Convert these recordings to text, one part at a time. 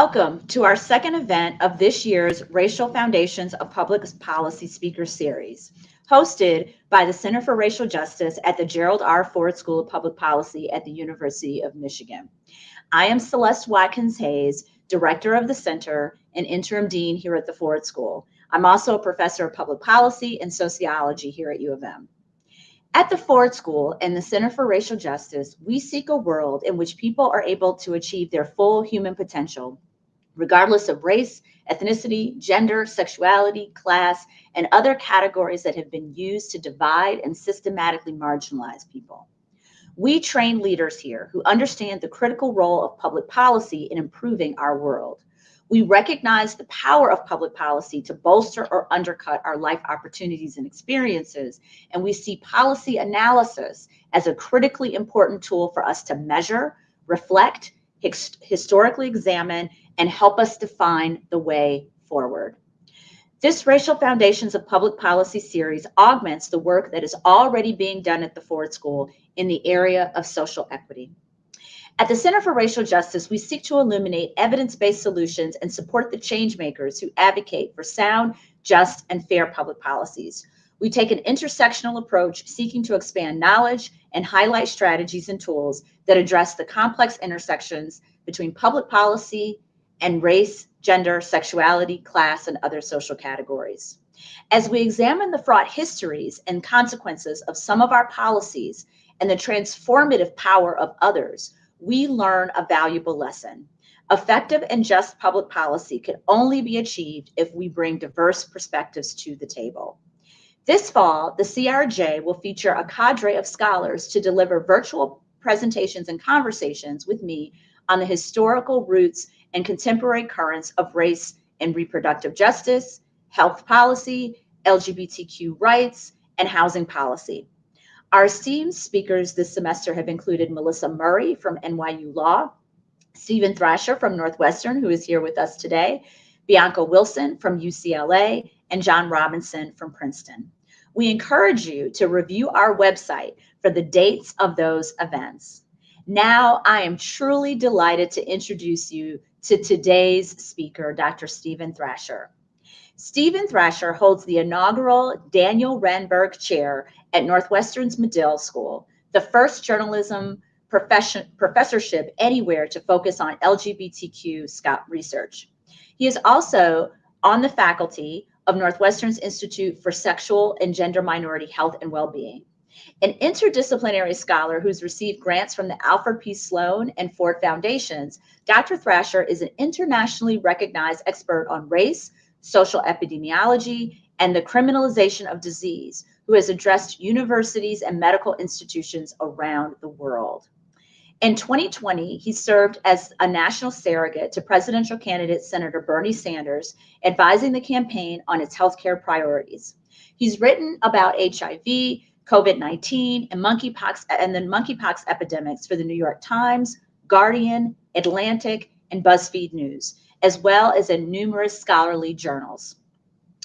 Welcome to our second event of this year's Racial Foundations of Public Policy Speaker Series, hosted by the Center for Racial Justice at the Gerald R. Ford School of Public Policy at the University of Michigan. I am Celeste Watkins Hayes, Director of the Center and Interim Dean here at the Ford School. I'm also a professor of public policy and sociology here at U of M. At the Ford School and the Center for Racial Justice, we seek a world in which people are able to achieve their full human potential, regardless of race, ethnicity, gender, sexuality, class, and other categories that have been used to divide and systematically marginalize people. We train leaders here who understand the critical role of public policy in improving our world. We recognize the power of public policy to bolster or undercut our life opportunities and experiences, and we see policy analysis as a critically important tool for us to measure, reflect, historically examine, and help us define the way forward. This Racial Foundations of Public Policy series augments the work that is already being done at the Ford School in the area of social equity. At the Center for Racial Justice, we seek to illuminate evidence-based solutions and support the changemakers who advocate for sound, just, and fair public policies. We take an intersectional approach seeking to expand knowledge and highlight strategies and tools that address the complex intersections between public policy and race, gender, sexuality, class, and other social categories. As we examine the fraught histories and consequences of some of our policies and the transformative power of others, we learn a valuable lesson. Effective and just public policy can only be achieved if we bring diverse perspectives to the table. This fall, the CRJ will feature a cadre of scholars to deliver virtual presentations and conversations with me on the historical roots and contemporary currents of race and reproductive justice, health policy, LGBTQ rights, and housing policy. Our esteemed speakers this semester have included Melissa Murray from NYU Law, Steven Thrasher from Northwestern, who is here with us today, Bianca Wilson from UCLA, and John Robinson from Princeton. We encourage you to review our website for the dates of those events. Now, I am truly delighted to introduce you to today's speaker, Dr. Steven Thrasher. Steven Thrasher holds the inaugural Daniel Renberg Chair at Northwestern's Medill School, the first journalism profession, professorship anywhere to focus on LGBTQ Scott research. He is also on the faculty of Northwestern's Institute for Sexual and Gender Minority Health and Wellbeing. An interdisciplinary scholar who's received grants from the Alfred P. Sloan and Ford Foundations, Dr. Thrasher is an internationally recognized expert on race, social epidemiology, and the criminalization of disease, who has addressed universities and medical institutions around the world. In 2020, he served as a national surrogate to presidential candidate Senator Bernie Sanders, advising the campaign on its healthcare priorities. He's written about HIV, COVID-19, and monkeypox and the monkeypox epidemics for the New York Times, Guardian, Atlantic, and BuzzFeed News as well as in numerous scholarly journals.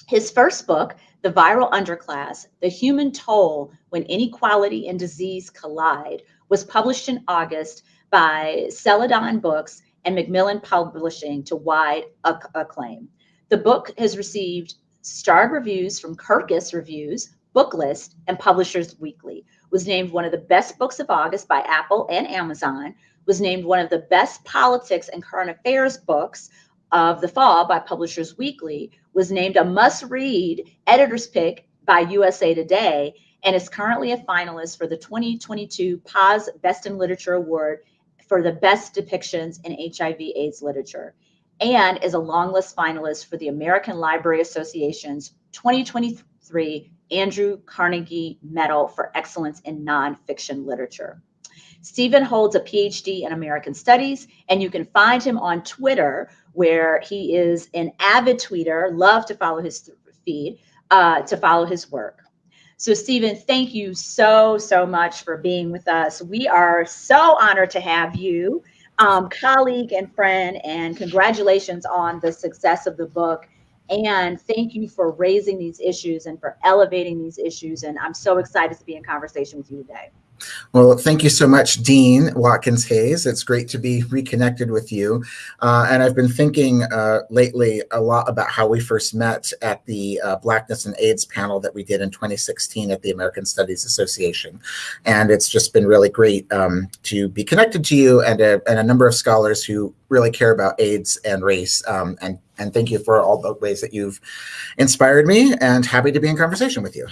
His first book, The Viral Underclass, The Human Toll When Inequality and Disease Collide, was published in August by Celadon Books and Macmillan Publishing to wide acclaim. The book has received starred reviews from Kirkus Reviews, Booklist, and Publishers Weekly, was named one of the best books of August by Apple and Amazon, was named one of the best politics and current affairs books of the fall by Publishers Weekly, was named a must-read editor's pick by USA Today, and is currently a finalist for the 2022 Paz Best in Literature Award for the best depictions in HIV AIDS literature, and is a long list finalist for the American Library Association's 2023 Andrew Carnegie Medal for Excellence in Nonfiction Literature. Stephen holds a PhD in American Studies, and you can find him on Twitter, where he is an avid tweeter. Love to follow his feed, uh, to follow his work. So, Stephen, thank you so, so much for being with us. We are so honored to have you, um, colleague and friend, and congratulations on the success of the book. And thank you for raising these issues and for elevating these issues. And I'm so excited to be in conversation with you today. Well, thank you so much, Dean Watkins Hayes. It's great to be reconnected with you. Uh, and I've been thinking uh, lately a lot about how we first met at the uh, Blackness and AIDS panel that we did in 2016 at the American Studies Association. And it's just been really great um, to be connected to you and a, and a, number of scholars who really care about AIDS and race. Um, and, and thank you for all the ways that you've inspired me and happy to be in conversation with you.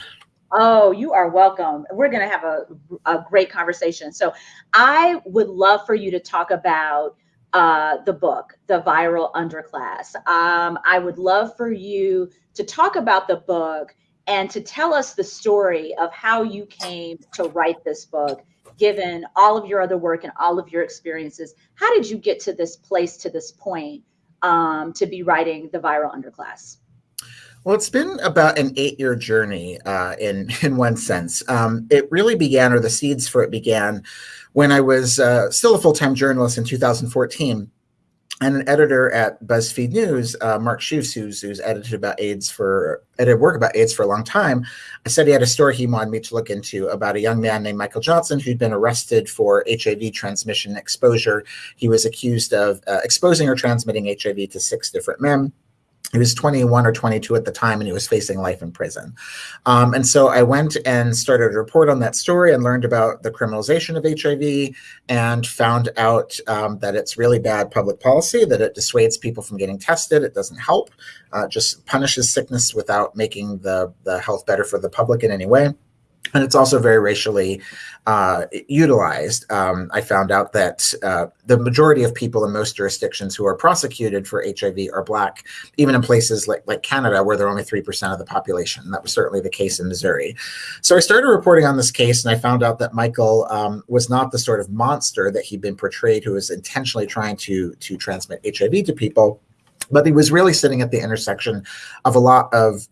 Oh, you are welcome. We're going to have a, a great conversation. So, I would love for you to talk about uh, the book, The Viral Underclass. Um, I would love for you to talk about the book and to tell us the story of how you came to write this book, given all of your other work and all of your experiences. How did you get to this place, to this point, um, to be writing The Viral Underclass? Well, it's been about an eight-year journey uh, in in one sense. Um, it really began, or the seeds for it began, when I was uh, still a full-time journalist in 2014, and an editor at BuzzFeed News, uh, Mark Schoofs, who's, who's edited about AIDS for edited work about AIDS for a long time. I said he had a story he wanted me to look into about a young man named Michael Johnson who'd been arrested for HIV transmission exposure. He was accused of uh, exposing or transmitting HIV to six different men he was 21 or 22 at the time and he was facing life in prison. Um, and so I went and started a report on that story and learned about the criminalization of HIV and found out um, that it's really bad public policy, that it dissuades people from getting tested. It doesn't help, uh, just punishes sickness without making the, the health better for the public in any way and it's also very racially uh, utilized. Um, I found out that uh, the majority of people in most jurisdictions who are prosecuted for HIV are Black, even in places like, like Canada, where they're only 3% of the population. That was certainly the case in Missouri. So I started reporting on this case, and I found out that Michael um, was not the sort of monster that he'd been portrayed, who was intentionally trying to, to transmit HIV to people but he was really sitting at the intersection of a lot of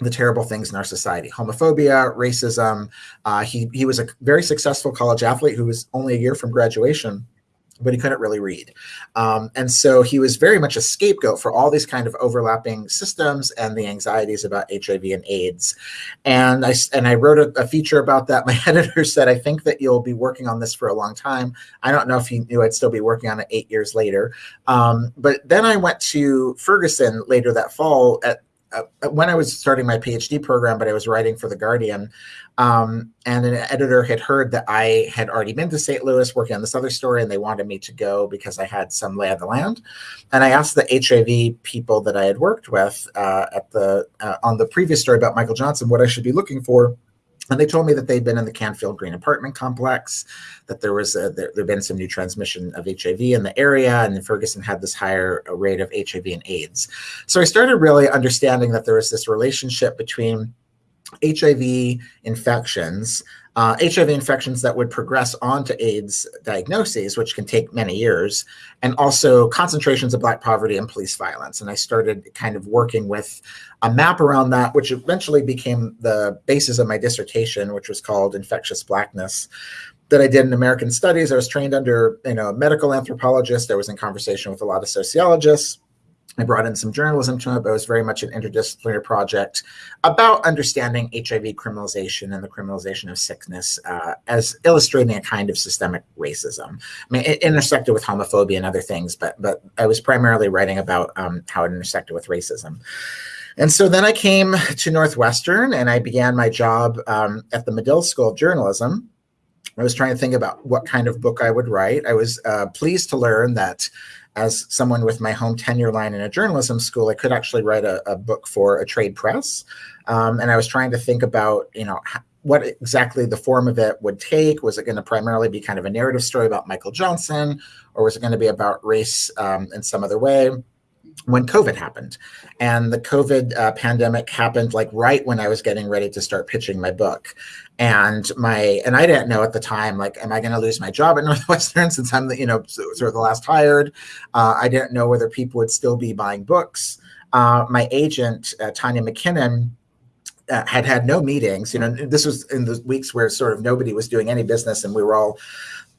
the terrible things in our society. Homophobia racism uh, he, he was a very successful college athlete who was only a year from graduation but he couldn't really read. Um, and so he was very much a scapegoat for all these kind of overlapping systems and the anxieties about hiv and aids. And i and i wrote a, a feature about that. My editor said i think that you'll be working on this for a long time. I don't know if he knew i'd still be working on it eight years later. Um, but then i went to ferguson later that fall at when I was starting my PhD program, but I was writing for The Guardian, um, and an editor had heard that I had already been to St. Louis working on this other story, and they wanted me to go because I had some lay of the land. And I asked the HIV people that I had worked with uh, at the uh, on the previous story about Michael Johnson what I should be looking for and they told me that they'd been in the Canfield Green apartment complex, that there was a, there had been some new transmission of HIV in the area, and Ferguson had this higher uh, rate of HIV and AIDS. So I started really understanding that there was this relationship between HIV infections uh, HIV infections that would progress onto AIDS diagnoses, which can take many years, and also concentrations of Black poverty and police violence. And I started kind of working with a map around that, which eventually became the basis of my dissertation, which was called Infectious Blackness that I did in American Studies. I was trained under you know, a medical anthropologist. I was in conversation with a lot of sociologists I brought in some journalism to it, but it was very much an interdisciplinary project about understanding HIV criminalization and the criminalization of sickness uh, as illustrating a kind of systemic racism. I mean, it intersected with homophobia and other things, but but I was primarily writing about um, how it intersected with racism. And so then I came to Northwestern and I began my job um, at the Medill School of Journalism. I was trying to think about what kind of book I would write. I was uh, pleased to learn that as someone with my home tenure line in a journalism school, I could actually write a, a book for a trade press. Um, and I was trying to think about, you know, what exactly the form of it would take. Was it going to primarily be kind of a narrative story about Michael Johnson, or was it going to be about race um, in some other way? When COVID happened. And the COVID uh, pandemic happened like right when I was getting ready to start pitching my book. And my and I didn't know at the time like, am I going to lose my job at Northwestern since I'm the you know sort of the last hired? Uh, I didn't know whether people would still be buying books. Uh, my agent uh, Tanya McKinnon. Uh, had had no meetings. You know, this was in the weeks where sort of nobody was doing any business, and we were all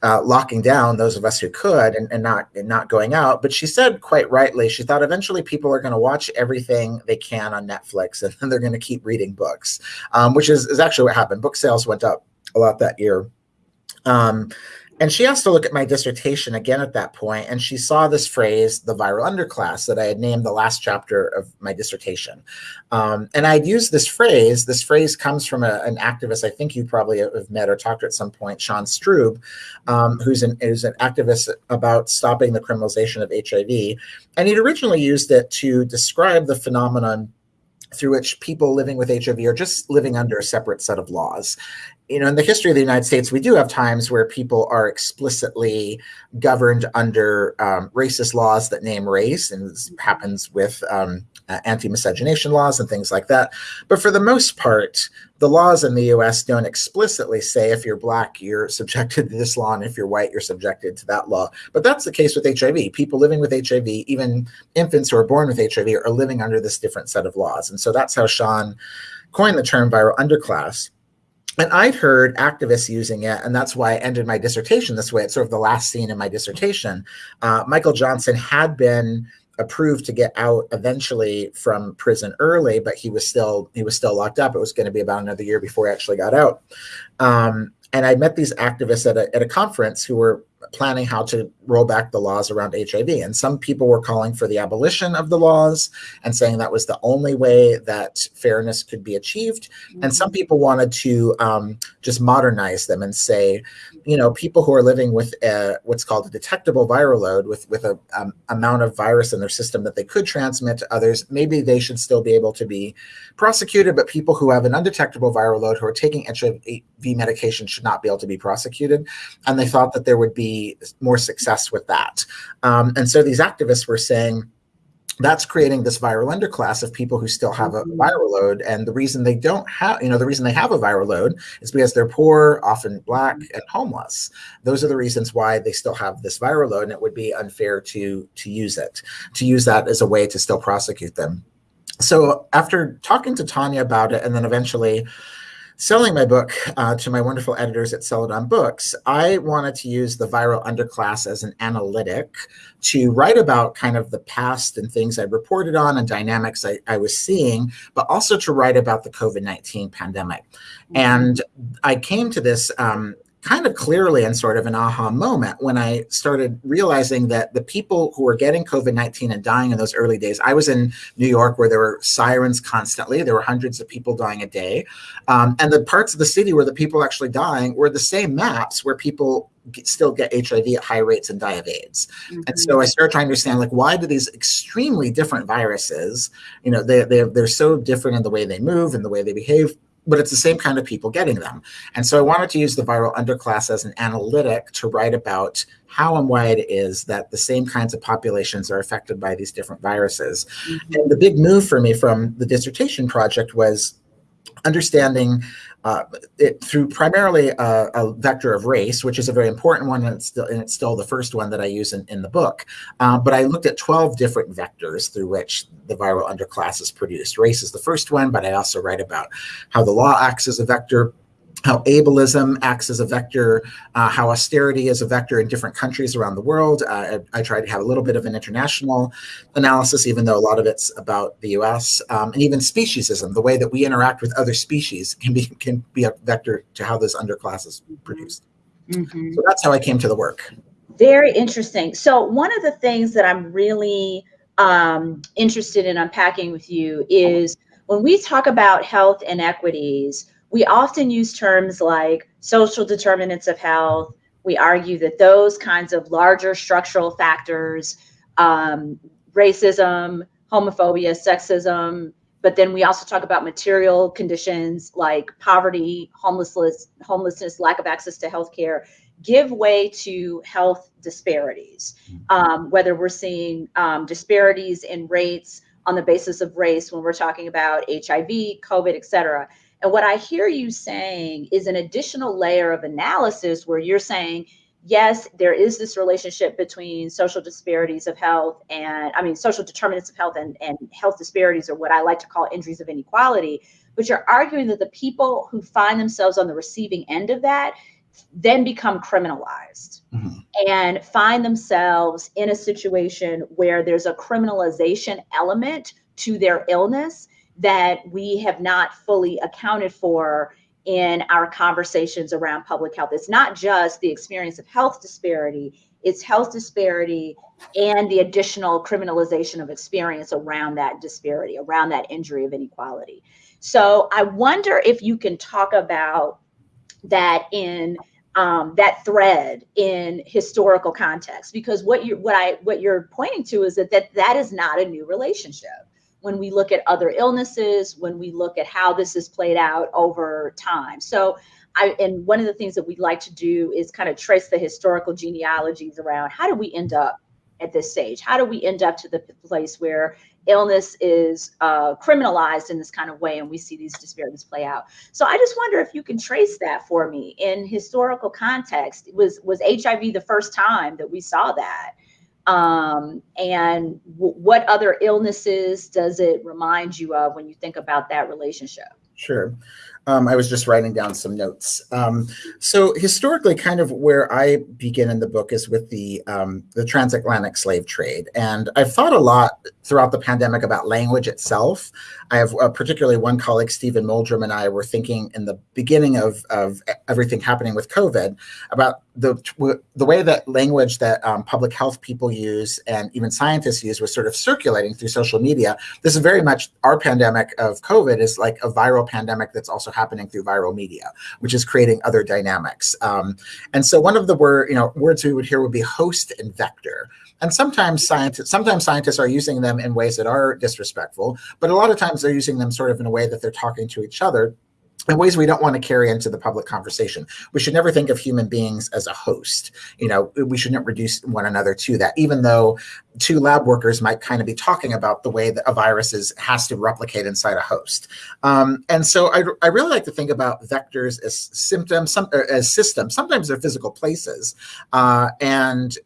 uh, locking down those of us who could and, and not and not going out. But she said quite rightly, she thought eventually people are going to watch everything they can on Netflix and then they're going to keep reading books, um, which is, is actually what happened. Book sales went up a lot that year. Um, and she asked to look at my dissertation again at that point, and she saw this phrase, the viral underclass, that I had named the last chapter of my dissertation. Um, and I'd used this phrase. This phrase comes from a, an activist I think you probably have met or talked to at some point, Sean Strub, um, who's, an, who's an activist about stopping the criminalization of HIV. And he'd originally used it to describe the phenomenon through which people living with HIV are just living under a separate set of laws you know, in the history of the United States, we do have times where people are explicitly governed under um, racist laws that name race, and this happens with um, uh, anti-miscegenation laws and things like that. But for the most part, the laws in the U.S. don't explicitly say if you're black, you're subjected to this law, and if you're white, you're subjected to that law. But that's the case with HIV. People living with HIV, even infants who are born with HIV, are living under this different set of laws, and so that's how Sean coined the term viral underclass and I'd heard activists using it, and that's why I ended my dissertation this way. It's sort of the last scene in my dissertation. Uh, Michael Johnson had been approved to get out eventually from prison early, but he was still he was still locked up. It was going to be about another year before he actually got out. Um, and I met these activists at a, at a conference who were planning how to roll back the laws around HIV. And some people were calling for the abolition of the laws and saying that was the only way that fairness could be achieved. And some mm-hmm. people wanted to um, just modernize them and say, you know, people who are living with a, what's called a detectable viral load with, with a um, amount of virus in their system that they could transmit to others, maybe they should still be able to be prosecuted. But people who have an undetectable viral load who are taking HIV medication should not be able to be prosecuted. And they thought that there would be more success with that. Um, and so these activists were saying, that's creating this viral underclass of people who still have a mm-hmm. viral load. And the reason they don't have, you know, the reason they have a viral load is because they're poor, often black and homeless. Those are the reasons why they still have this viral load. And it would be unfair to, to use it, to use that as a way to still prosecute them. So after talking to Tanya about it, and then eventually selling my book uh, to my wonderful editors at Celadon Books, I wanted to use the viral underclass as an analytic to write about kind of the past and things I reported on and dynamics I, I was seeing, but also to write about the COVID 19 pandemic. Mm-hmm. And I came to this um, kind of clearly in sort of an aha moment when I started realizing that the people who were getting COVID 19 and dying in those early days, I was in New York where there were sirens constantly. There were hundreds of people dying a day. Um, and the parts of the city where the people actually dying were the same maps where people still get HIV at high rates and die of AIDS. Mm-hmm. And so I started trying to understand like why do these extremely different viruses, you know, they, they, they're so different in the way they move and the way they behave but it's the same kind of people getting them. And so I wanted to use the viral underclass as an analytic to write about how and why it is that the same kinds of populations are affected by these different viruses. Mm-hmm. And the big move for me from the dissertation project was understanding uh, it through primarily a, a, vector of race, which is a very important one, and it's still, and it's still the first one that I use in, in the book. Uh, but I looked at 12 different vectors through which the viral underclass is produced. Race is the first one, but I also write about how the law acts as a vector, how ableism acts as a vector, uh, how austerity is a vector in different countries around the world. Uh, I, I, try to have a little bit of an international analysis, even though a lot of it's about the U.S. Um, and even speciesism, the way that we interact with other species, can be can be a vector to how this underclass is produced. Mm-hmm. So that's how I came to the work. Very interesting. So one of the things that I'm really um, interested in unpacking with you is when we talk about health inequities we often use terms like social determinants of health. We argue that those kinds of larger structural factors, um, racism, homophobia, sexism, but then we also talk about material conditions like poverty, homelessness, homelessness, lack of access to health care, give way to health disparities. Um, whether we're seeing um, disparities in rates on the basis of race when we're talking about HIV, COVID, et cetera. And what I hear you saying is an additional layer of analysis where you're saying, yes, there is this relationship between social disparities of health and, I mean, social determinants of health and, and health disparities, or what I like to call injuries of inequality. But you're arguing that the people who find themselves on the receiving end of that then become criminalized mm-hmm. and find themselves in a situation where there's a criminalization element to their illness that we have not fully accounted for in our conversations around public health. It's not just the experience of health disparity, it's health disparity and the additional criminalization of experience around that disparity, around that injury of inequality. So I wonder if you can talk about that in um, that thread in historical context, because what you what I what you're pointing to is that that that is not a new relationship. When we look at other illnesses, when we look at how this is played out over time, so I, and one of the things that we like to do is kind of trace the historical genealogies around how do we end up at this stage? How do we end up to the place where illness is uh, criminalized in this kind of way and we see these disparities play out? So I just wonder if you can trace that for me in historical context. Was was HIV the first time that we saw that? Um, and what other illnesses does it remind you of when you think about that relationship? Sure. Um, I was just writing down some notes. Um, so historically, kind of where I begin in the book is with the um, the transatlantic slave trade, and I've thought a lot throughout the pandemic about language itself. I have uh, particularly one colleague, Stephen Moldrum, and I were thinking in the beginning of of everything happening with COVID about the the way that language that um, public health people use and even scientists use was sort of circulating through social media. This is very much our pandemic of COVID is like a viral pandemic that's also happening through viral media, which is creating other dynamics. Um, and so one of the word, you know, words we would hear would be host and vector. And sometimes scientists, sometimes scientists are using them in ways that are disrespectful, but a lot of times they're using them sort of in a way that they're talking to each other in ways we don't want to carry into the public conversation. We should never think of human beings as a host. You know, we shouldn't reduce one another to that, even though two lab workers might kind of be talking about the way that a virus is, has to replicate inside a host. Um, and so I, I, really like to think about vectors as symptoms, some, as systems. Sometimes they're physical places. Uh, and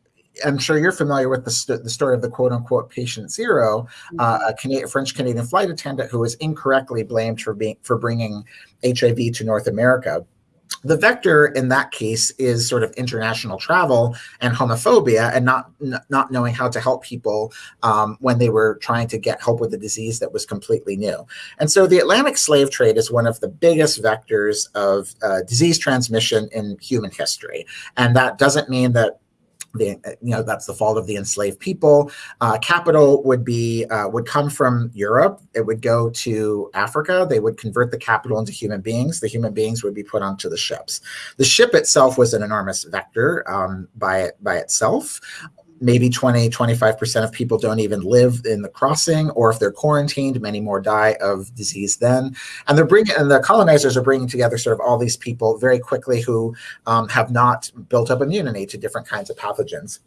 I'm sure you're familiar with the, st- the story of the quote unquote patient zero, uh, mm-hmm. a Canadian, French Canadian flight attendant who was incorrectly blamed for being for bringing HIV to North America. The vector in that case is sort of international travel and homophobia, and not not knowing how to help people um, when they were trying to get help with a disease that was completely new. And so, the Atlantic slave trade is one of the biggest vectors of uh, disease transmission in human history, and that doesn't mean that the, you know that's the fault of the enslaved people. Uh, capital would be uh, would come from Europe. It would go to Africa. They would convert the capital into human beings. The human beings would be put onto the ships. The ship itself was an enormous vector um, by by itself maybe 20 25% of people don't even live in the crossing or if they're quarantined many more die of disease then. And they're bringing and the colonizers are bringing together sort of all these people very quickly who um, have not built up immunity to different kinds of pathogens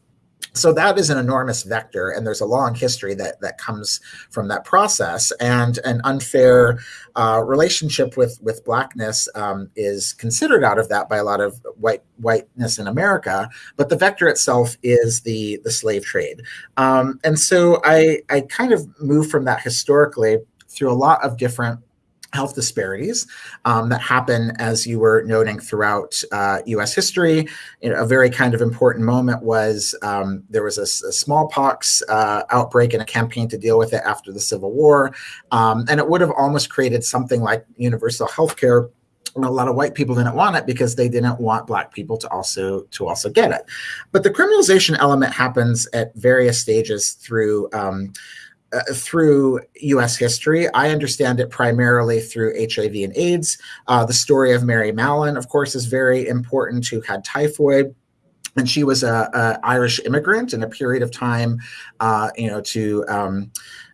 so that is an enormous vector and there's a long history that that comes from that process and an unfair uh, relationship with with blackness um, is considered out of that by a lot of white whiteness in america but the vector itself is the the slave trade. Um, and so i i kind of move from that historically through a lot of different health disparities um, that happen, as you were noting, throughout uh, U.S. history. You know, a very kind of important moment was um, there was a, a smallpox uh, outbreak and a campaign to deal with it after the Civil War, um, and it would have almost created something like universal health care and a lot of white people didn't want it because they didn't want black people to also to also get it but the criminalization element happens at various stages through um, uh, through U.S. history. I understand it primarily through HIV and AIDS. Uh, the story of Mary Mallon, of course, is very important. Who had typhoid, and she was a, a Irish immigrant in a period of time. Uh, you know, to um,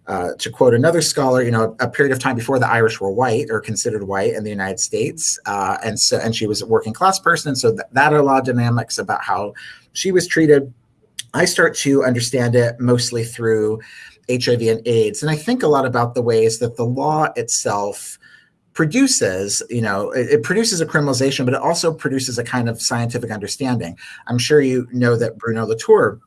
uh, to quote another scholar, you know, a period of time before the Irish were white or considered white in the United States, uh, and so and she was a working class person. So that, that are a lot of dynamics about how she was treated. I start to understand it mostly through HIV and AIDS. And I think a lot about the ways that the law itself produces, you know, it, it, produces a criminalization, but it also produces a kind of scientific understanding. I'm sure you know that Bruno Latour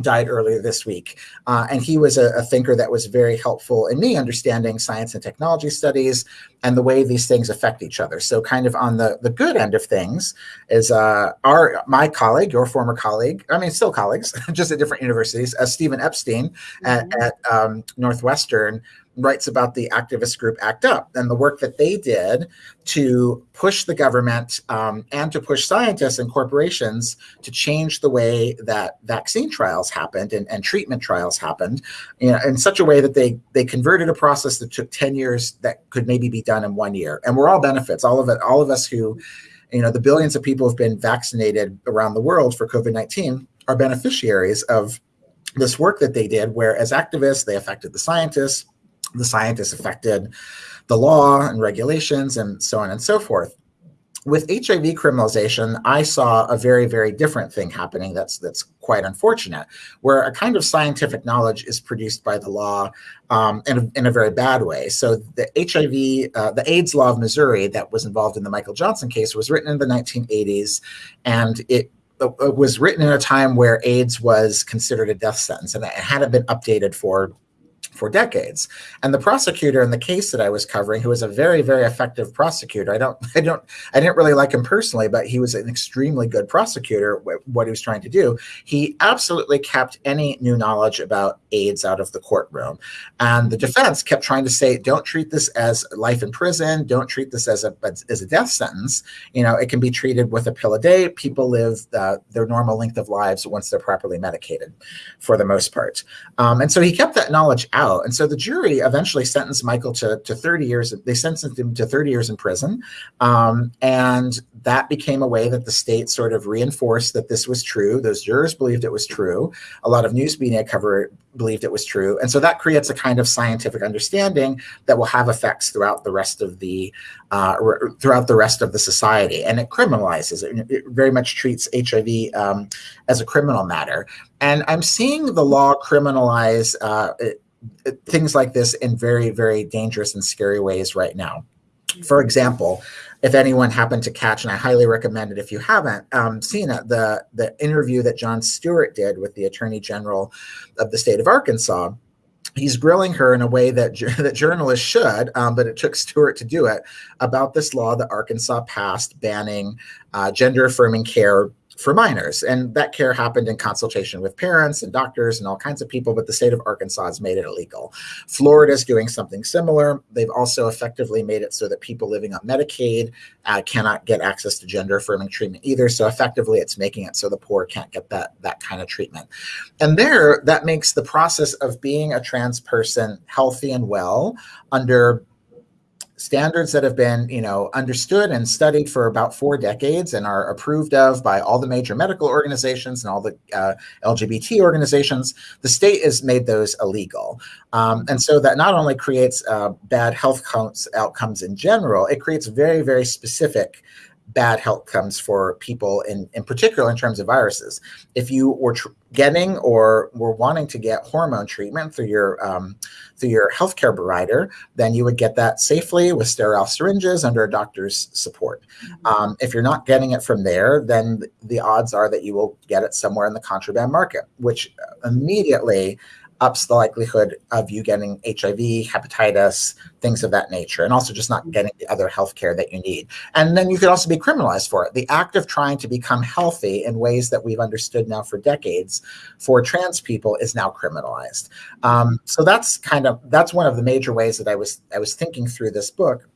died earlier this week. Uh, and he was a, a, thinker that was very helpful in me understanding science and technology studies and the way these things affect each other. So kind of on the, the good end of things is uh, our my colleague, your former colleague, I mean, still colleagues, just at different universities, uh, Steven Epstein mm-hmm. at, at um, Northwestern writes about the activist group ACT UP and the work that they did to push the government um, and to push scientists and corporations to change the way that vaccine trials happened and, and treatment trials happened you know, in such a way that they they converted a process that took 10 years that could maybe be done in one year. And we're all benefits, all of it, all of us who, you know, the billions of people who've been vaccinated around the world for COVID-19 are beneficiaries of this work that they did, where as activists, they affected the scientists, the scientists affected the law and regulations and so on and so forth. With HIV criminalization, I saw a very, very different thing happening that's that's quite unfortunate, where a kind of scientific knowledge is produced by the law um, in, a, in a very bad way. So the HIV, uh, the AIDS law of Missouri that was involved in the Michael Johnson case was written in the 1980s, and it it was written in a time where AIDS was considered a death sentence and it hadn't been updated for for decades. And the prosecutor in the case that I was covering, who was a very, very effective prosecutor, I don't, I don't, I didn't really like him personally, but he was an extremely good prosecutor. What he was trying to do, he absolutely kept any new knowledge about AIDS out of the courtroom. And the defense kept trying to say, don't treat this as life in prison. Don't treat this as a as a death sentence. You know, it can be treated with a pill a day. People live uh, their normal length of lives once they're properly medicated, for the most part. Um, and so he kept that knowledge out out. And so the jury eventually sentenced Michael to, to 30 years. They sentenced him to 30 years in prison. Um, and that became a way that the state sort of reinforced that this was true. Those jurors believed it was true. A lot of news media cover believed it was true. And so that creates a kind of scientific understanding that will have effects throughout the rest of the uh, throughout the rest of the society. And it criminalizes it. It very much treats HIV um, as a criminal matter. And I'm seeing the law criminalize uh, things like this in very, very dangerous and scary ways right now. For example, if anyone happened to catch, and I highly recommend it if you haven't um, seen it, the, the interview that Jon Stewart did with the Attorney General of the state of Arkansas, he's grilling her in a way that that journalists should, um, but it took Stewart to do it about this law that Arkansas passed banning uh, gender affirming care for minors. And that care happened in consultation with parents and doctors and all kinds of people, but the state of Arkansas has made it illegal. Florida is doing something similar. They've also effectively made it so that people living on Medicaid uh, cannot get access to gender affirming treatment either. So effectively, it's making it so the poor can't get that, that kind of treatment. And there, that makes the process of being a trans person healthy and well under standards that have been you know understood and studied for about four decades and are approved of by all the major medical organizations and all the uh, lgbt organizations the state has made those illegal um, and so that not only creates uh, bad health outcomes in general it creates very very specific bad health outcomes for people in, in particular in terms of viruses. If you were getting or were wanting to get hormone treatment through your um, through your healthcare provider, then you would get that safely with sterile syringes under a doctor's support. Mm-hmm. Um, if you're not getting it from there, then the odds are that you will get it somewhere in the contraband market, which immediately ups the likelihood of you getting HIV, hepatitis, things of that nature, and also just not mm-hmm. getting the other health care that you need. And then you could also be criminalized for it. The act of trying to become healthy in ways that we've understood now for decades for trans people is now criminalized. Um, so that's kind of that's one of the major ways that I was I was thinking through this book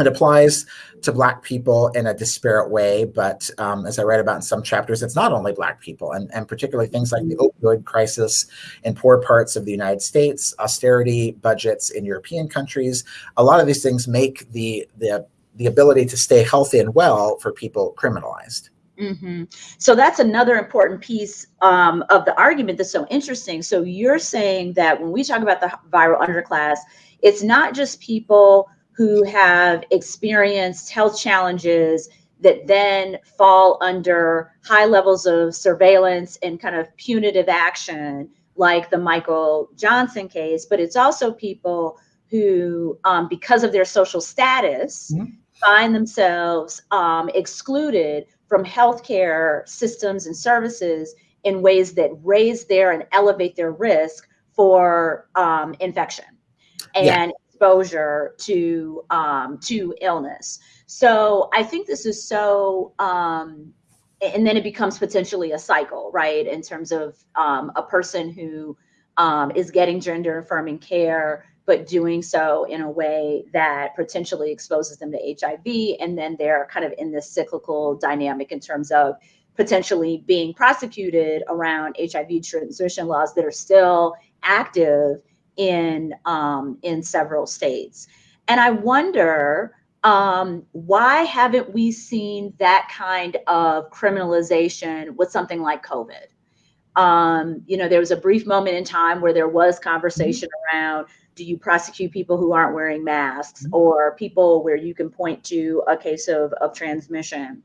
it applies to Black people in a disparate way, but um, as I read about in some chapters, it's not only Black people, and, and particularly things like the opioid crisis in poor parts of the United States, austerity budgets in European countries. A lot of these things make the the the ability to stay healthy and well for people criminalized. Mm-hmm. So that's another important piece um, of the argument that's so interesting. So you're saying that when we talk about the viral underclass, it's not just people who have experienced health challenges that then fall under high levels of surveillance and kind of punitive action, like the Michael Johnson case, but it's also people who, um, because of their social status, mm-hmm. find themselves um, excluded from healthcare systems and services in ways that raise their and elevate their risk for um, infection. And yeah exposure to um, to illness. So I think this is so, um, and then it becomes potentially a cycle, right? In terms of um, a person who um, is getting gender affirming care, but doing so in a way that potentially exposes them to HIV. And then they're kind of in this cyclical dynamic in terms of potentially being prosecuted around HIV transmission laws that are still active in um, in several states. And I wonder um, why haven't we seen that kind of criminalization with something like COVID? Um, you know, there was a brief moment in time where there was conversation mm-hmm. around do you prosecute people who aren't wearing masks mm-hmm. or people where you can point to a case of, of transmission?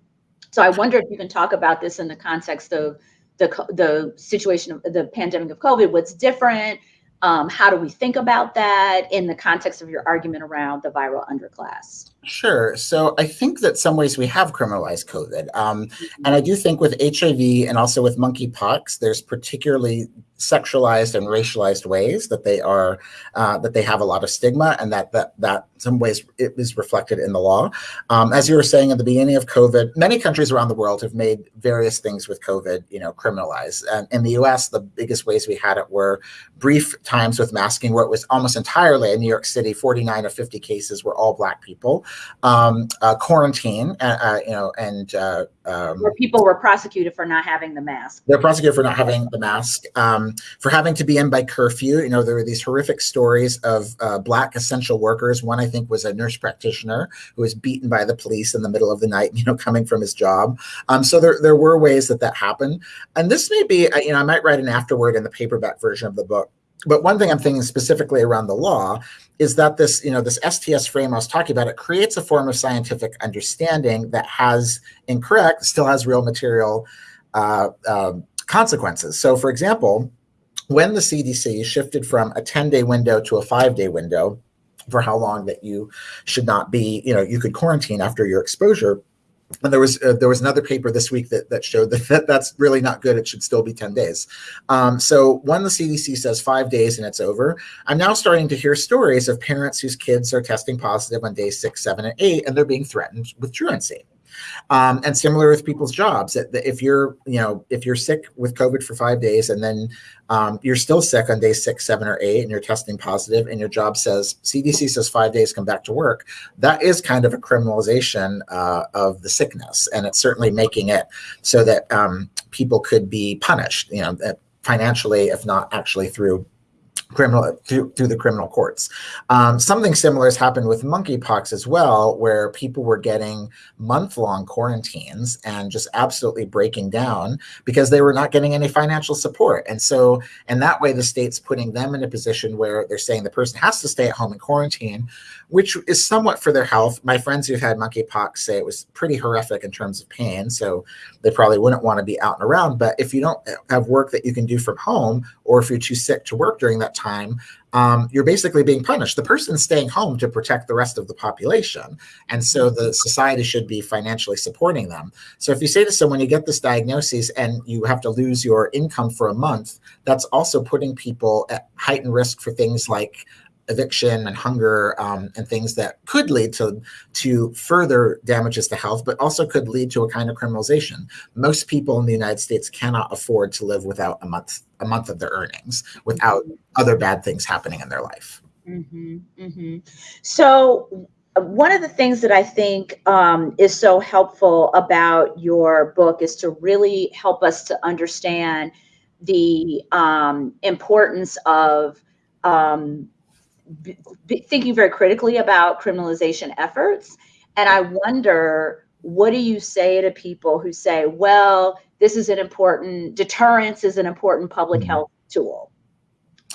So I wonder if you can talk about this in the context of the, the situation of the pandemic of COVID, what's different, um, how do we think about that in the context of your argument around the viral underclass? Sure. So I think that some ways we have criminalized COVID. Um, mm-hmm. And I do think with HIV and also with monkeypox, there's particularly sexualized and racialized ways that they are uh, that they have a lot of stigma and that that that some ways it is reflected in the law. Um, as you were saying at the beginning of covid many countries around the world have made various things with covid you know criminalized. And in the us the biggest ways we had it were brief times with masking where it was almost entirely in new york city 49 of 50 cases were all black people. Um, uh, quarantine uh, uh you know and uh, um, where people were prosecuted for not having the mask. They're prosecuted for not having the mask, um, for having to be in by curfew. You know, there were these horrific stories of uh, black essential workers. One, I think, was a nurse practitioner who was beaten by the police in the middle of the night. You know, coming from his job. Um, so there, there were ways that that happened, and this may be, uh, you know, I might write an afterword in the paperback version of the book but one thing I'm thinking specifically around the law is that this, you know, this STS frame I was talking about, it creates a form of scientific understanding that has incorrect, still has real material uh, uh, consequences. So, for example, when the CDC shifted from a 10-day window to a five-day window for how long that you should not be, you know, you could quarantine after your exposure and there was uh, there was another paper this week that, that showed that, that that's really not good. It should still be 10 days. Um, so when the CDC says five days and it's over, I'm now starting to hear stories of parents whose kids are testing positive on day six, seven, and eight, and they're being threatened with truancy. Um, and similar with people's jobs. If you're, you know, if you're sick with COVID for five days and then um, you're still sick on day six, seven, or eight, and you're testing positive, and your job says CDC says five days, come back to work. That is kind of a criminalization uh, of the sickness, and it's certainly making it so that um, people could be punished, you know, financially, if not actually through criminal through, through the criminal courts. Um, something similar has happened with monkeypox as well, where people were getting month-long quarantines and just absolutely breaking down because they were not getting any financial support. And so, and that way, the state's putting them in a position where they're saying the person has to stay at home and quarantine, which is somewhat for their health. My friends who've had monkeypox say it was pretty horrific in terms of pain, so they probably wouldn't want to be out and around. But if you don't have work that you can do from home, or if you're too sick to work during that time, um, you're basically being punished. The person's staying home to protect the rest of the population. And so the society should be financially supporting them. So if you say to someone, you get this diagnosis and you have to lose your income for a month, that's also putting people at heightened risk for things like eviction and hunger um, and things that could lead to to further damages to health, but also could lead to a kind of criminalization. Most people in the United States cannot afford to live without a month a month of their earnings without other bad things happening in their life. Mm-hmm, mm-hmm. So one of the things that I think um, is so helpful about your book is to really help us to understand the um, importance of um, thinking very critically about criminalization efforts. And I wonder, what do you say to people who say, well, this is an important, deterrence is an important public mm-hmm. health tool.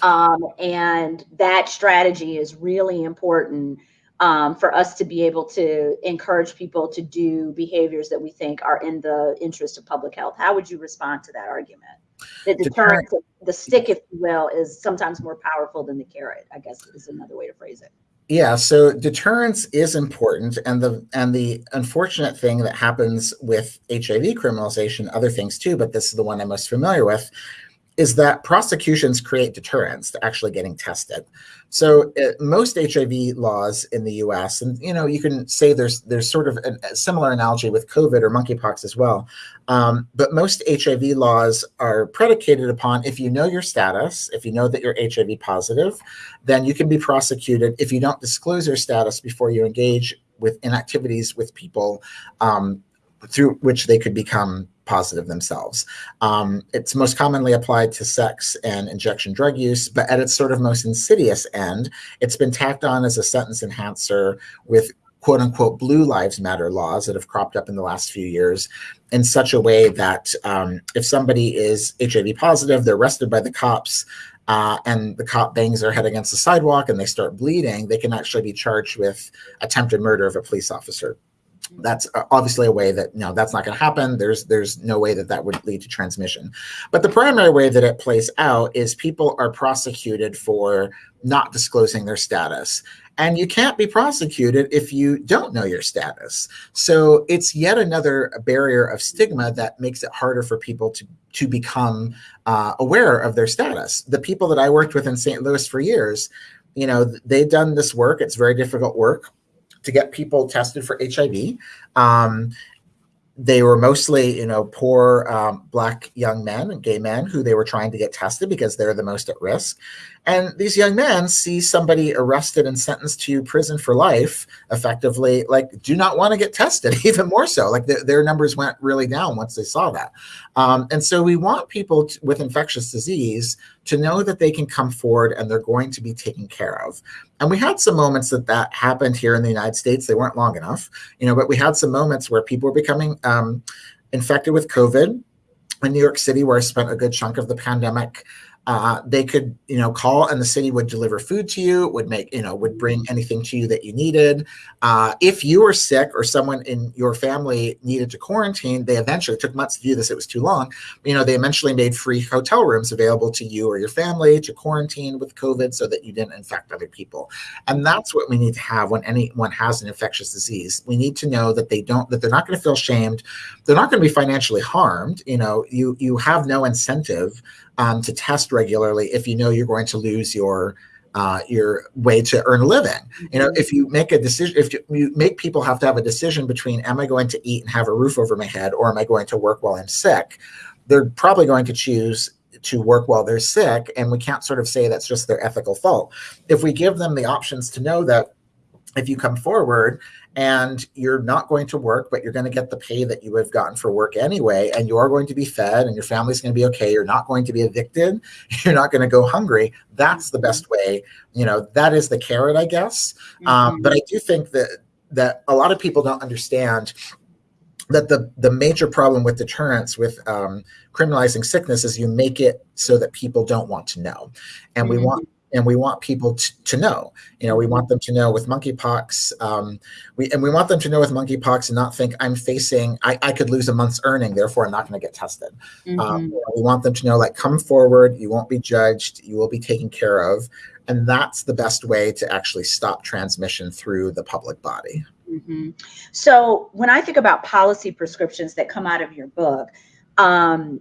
Um, and that strategy is really important um, for us to be able to encourage people to do behaviors that we think are in the interest of public health. How would you respond to that argument? The deterrence, the stick, if you will, is sometimes more powerful than the carrot. I guess is another way to phrase it. Yeah, so deterrence is important, and the and the unfortunate thing that happens with HIV criminalization, other things too, but this is the one I'm most familiar with, is that prosecutions create deterrence to actually getting tested. So uh, most HIV laws in the U.S. and you know you can say there's there's sort of a, a similar analogy with COVID or monkeypox as well, um, but most HIV laws are predicated upon if you know your status, if you know that you're HIV positive, then you can be prosecuted if you don't disclose your status before you engage with in activities with people um, through which they could become positive themselves. Um, it's most commonly applied to sex and injection drug use, but at its sort of most insidious end, it's been tacked on as a sentence enhancer with quote unquote blue lives matter laws that have cropped up in the last few years in such a way that um, if somebody is hiv positive they're arrested by the cops uh, and the cop bangs their head against the sidewalk and they start bleeding they can actually be charged with attempted murder of a police officer that's uh, obviously a way that know that's not going to happen. There's there's no way that that would lead to transmission. But the primary way that it plays out is people are prosecuted for not disclosing their status. And you can't be prosecuted if you don't know your status. So it's yet another barrier of stigma that makes it harder for people to to become uh, aware of their status. The people that i worked with in st louis for years you know they've done this work. It's very difficult work to get people tested for HIV. Um, they were mostly, you know, poor um, black young men and gay men who they were trying to get tested because they're the most at risk. And these young men see somebody arrested and sentenced to prison for life, effectively, like, do not want to get tested, even more so. Like, the, their numbers went really down once they saw that. Um, and so, we want people to, with infectious disease to know that they can come forward and they're going to be taken care of. And we had some moments that that happened here in the United States. They weren't long enough, you know, but we had some moments where people were becoming um, infected with COVID in New York City, where I spent a good chunk of the pandemic. Uh, they could, you know, call and the city would deliver food to you, would make, you know, would bring anything to you that you needed. Uh, if you were sick or someone in your family needed to quarantine, they eventually took months to do this. It was too long. You know, they eventually made free hotel rooms available to you or your family to quarantine with COVID so that you didn't infect other people. And that's what we need to have when anyone has an infectious disease. We need to know that they don't, that they're not going to feel shamed. They're not going to be financially harmed. You know, you you have no incentive um, to test regularly if you know you're going to lose your uh, your way to earn a living. You know, if you make a decision, if you, you, make people have to have a decision between am I going to eat and have a roof over my head or am I going to work while I'm sick, they're probably going to choose to work while they're sick. And we can't sort of say that's just their ethical fault. If we give them the options to know that if you come forward and you're not going to work, but you're going to get the pay that you would have gotten for work anyway, and you are going to be fed and your family's going to be okay. You're not going to be evicted. You're not going to go hungry. That's the best way. You know, that is the carrot, I guess. Um, mm-hmm. Um, but I do think that that a lot of people don't understand that the the major problem with deterrence with um, criminalizing sickness is you make it so that people don't want to know and mm-hmm. we want and we want people to, to know. You know, we want them to know with monkeypox. Um, we and we want them to know with monkeypox and not think I'm facing. I, I could lose a month's earning, therefore I'm not going to get tested. Um, mm-hmm. Um, you know, we want them to know, like, come forward. You won't be judged. You will be taken care of, and that's the best way to actually stop transmission through the public body. Mm-hmm. So when I think about policy prescriptions that come out of your book. Um,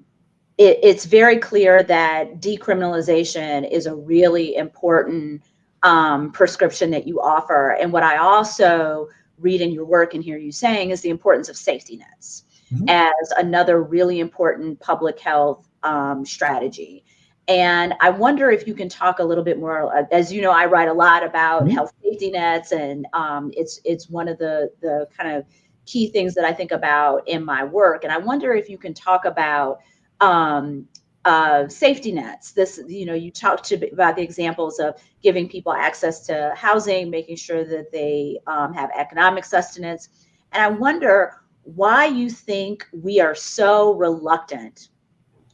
it, it's very clear that decriminalization is a really important um, prescription that you offer. And what I also read in your work and hear you saying is the importance of safety nets mm-hmm. as another really important public health um, strategy. And I wonder if you can talk a little bit more. Uh, as you know, I write a lot about mm-hmm. health safety nets, and um, it's it's one of the the kind of key things that I think about in my work. And I wonder if you can talk about um, uh, safety nets. This, you know, you talked about the examples of giving people access to housing, making sure that they um, have economic sustenance. And I wonder why you think we are so reluctant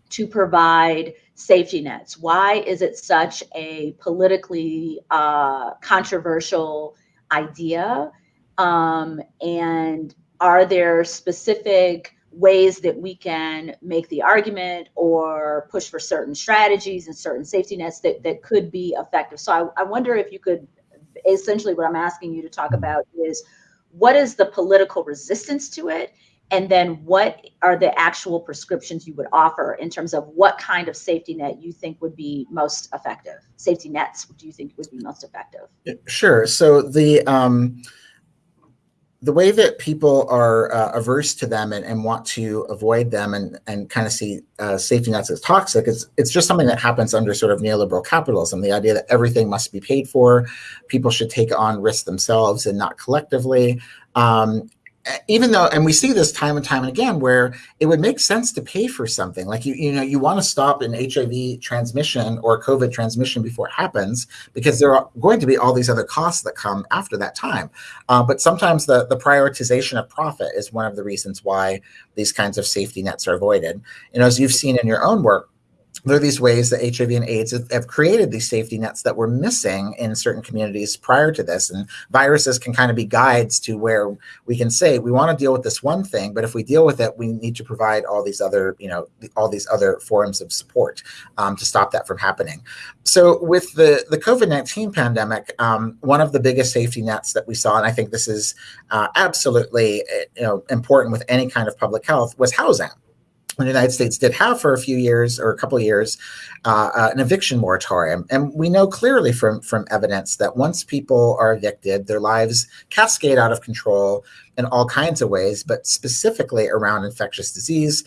to provide safety nets. Why is it such a politically uh, controversial idea? Um, and are there specific ways that we can make the argument or push for certain strategies and certain safety nets that, that could be effective. So I, I wonder if you could, essentially what I'm asking you to talk about is what is the political resistance to it And then what are the actual prescriptions you would offer in terms of what kind of safety net you think would be most effective? Safety nets, do you think would be most effective? Sure. So the um, the way that people are uh, averse to them and, and, want to avoid them and, and kind of see uh, safety nets as toxic is it's just something that happens under sort of neoliberal capitalism the idea that everything must be paid for people should take on risks themselves and not collectively um, even though and we see this time and time and again where it would make sense to pay for something. Like you you know you want to stop an hiv transmission or covid transmission before it happens because there are going to be all these other costs that come after that time. Uh, but sometimes the the prioritization of profit is one of the reasons why these kinds of safety nets are avoided. And as you've seen in your own work there are these ways that HIV and AIDS have created these safety nets that were missing in certain communities prior to this. And viruses can kind of be guides to where we can say we want to deal with this one thing, but if we deal with it, we need to provide all these other, you know, all these other forms of support um, to stop that from happening. So with the the COVID nineteen pandemic, um, one of the biggest safety nets that we saw, and I think this is uh, absolutely you know important with any kind of public health, was housing the United States did have for a few years or a couple of years uh, uh, an eviction moratorium, and we know clearly from from evidence that once people are evicted, their lives cascade out of control in all kinds of ways, but specifically around infectious disease,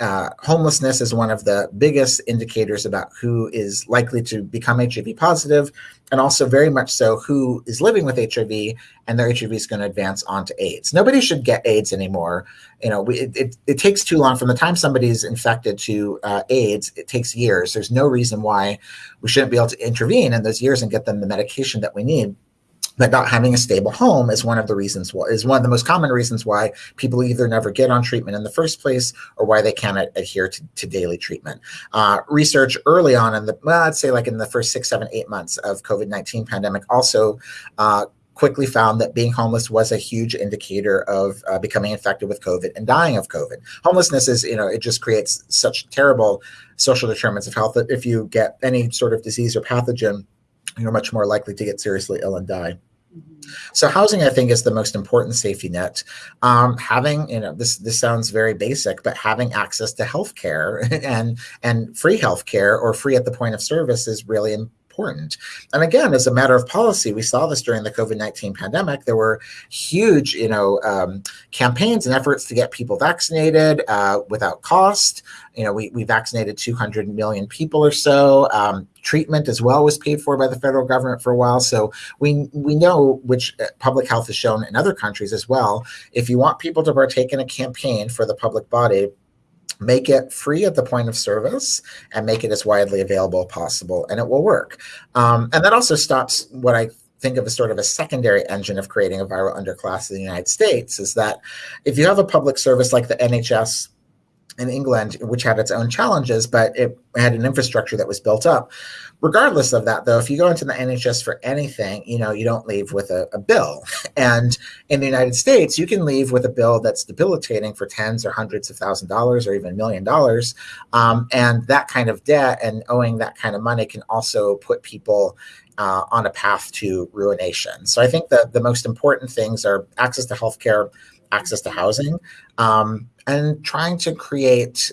uh, homelessness is one of the biggest indicators about who is likely to become HIV positive, and also very much so who is living with HIV and their HIV is going to advance onto AIDS. Nobody should get AIDS anymore. You know, we, it, it, it takes too long from the time somebody's infected to uh, AIDS. It takes years. There's no reason why we shouldn't be able to intervene in those years and get them the medication that we need that not having a stable home is one of the reasons why is one of the most common reasons why people either never get on treatment in the first place or why they can't adhere to, to daily treatment. Uh, research early on in the well, I'd say like in the first six, seven, eight months of COVID-19 pandemic also uh, quickly found that being homeless was a huge indicator of uh, becoming infected with COVID and dying of COVID. Homelessness is, you know, it just creates such terrible social determinants of health that if you get any sort of disease or pathogen, you're much more likely to get seriously ill and die. So housing, I think, is the most important safety net. Um, having, you know, this this sounds very basic, but having access to healthcare and and free healthcare or free at the point of service is really important. And again, as a matter of policy, we saw this during the COVID-19 pandemic. There were huge, you know, um, campaigns and efforts to get people vaccinated uh, without cost. You know, we, we vaccinated 200 million people or so. Um, treatment as well was paid for by the federal government for a while. So we we know which uh, public health has shown in other countries as well. If you want people to partake in a campaign for the public body, make it free at the point of service and make it as widely available as possible and it will work um, and that also stops what i think of as sort of a secondary engine of creating a viral underclass in the united states is that if you have a public service like the nhs in England, which had its own challenges, but it had an infrastructure that was built up. Regardless of that, though, if you go into the NHS for anything, you know, you don't leave with a, a bill. And in the United States, you can leave with a bill that's debilitating for tens or hundreds of thousand dollars or even a million dollars. Um, and that kind of debt and owing that kind of money can also put people uh, on a path to ruination. So I think that the most important things are access to healthcare, access to housing, um, and trying to create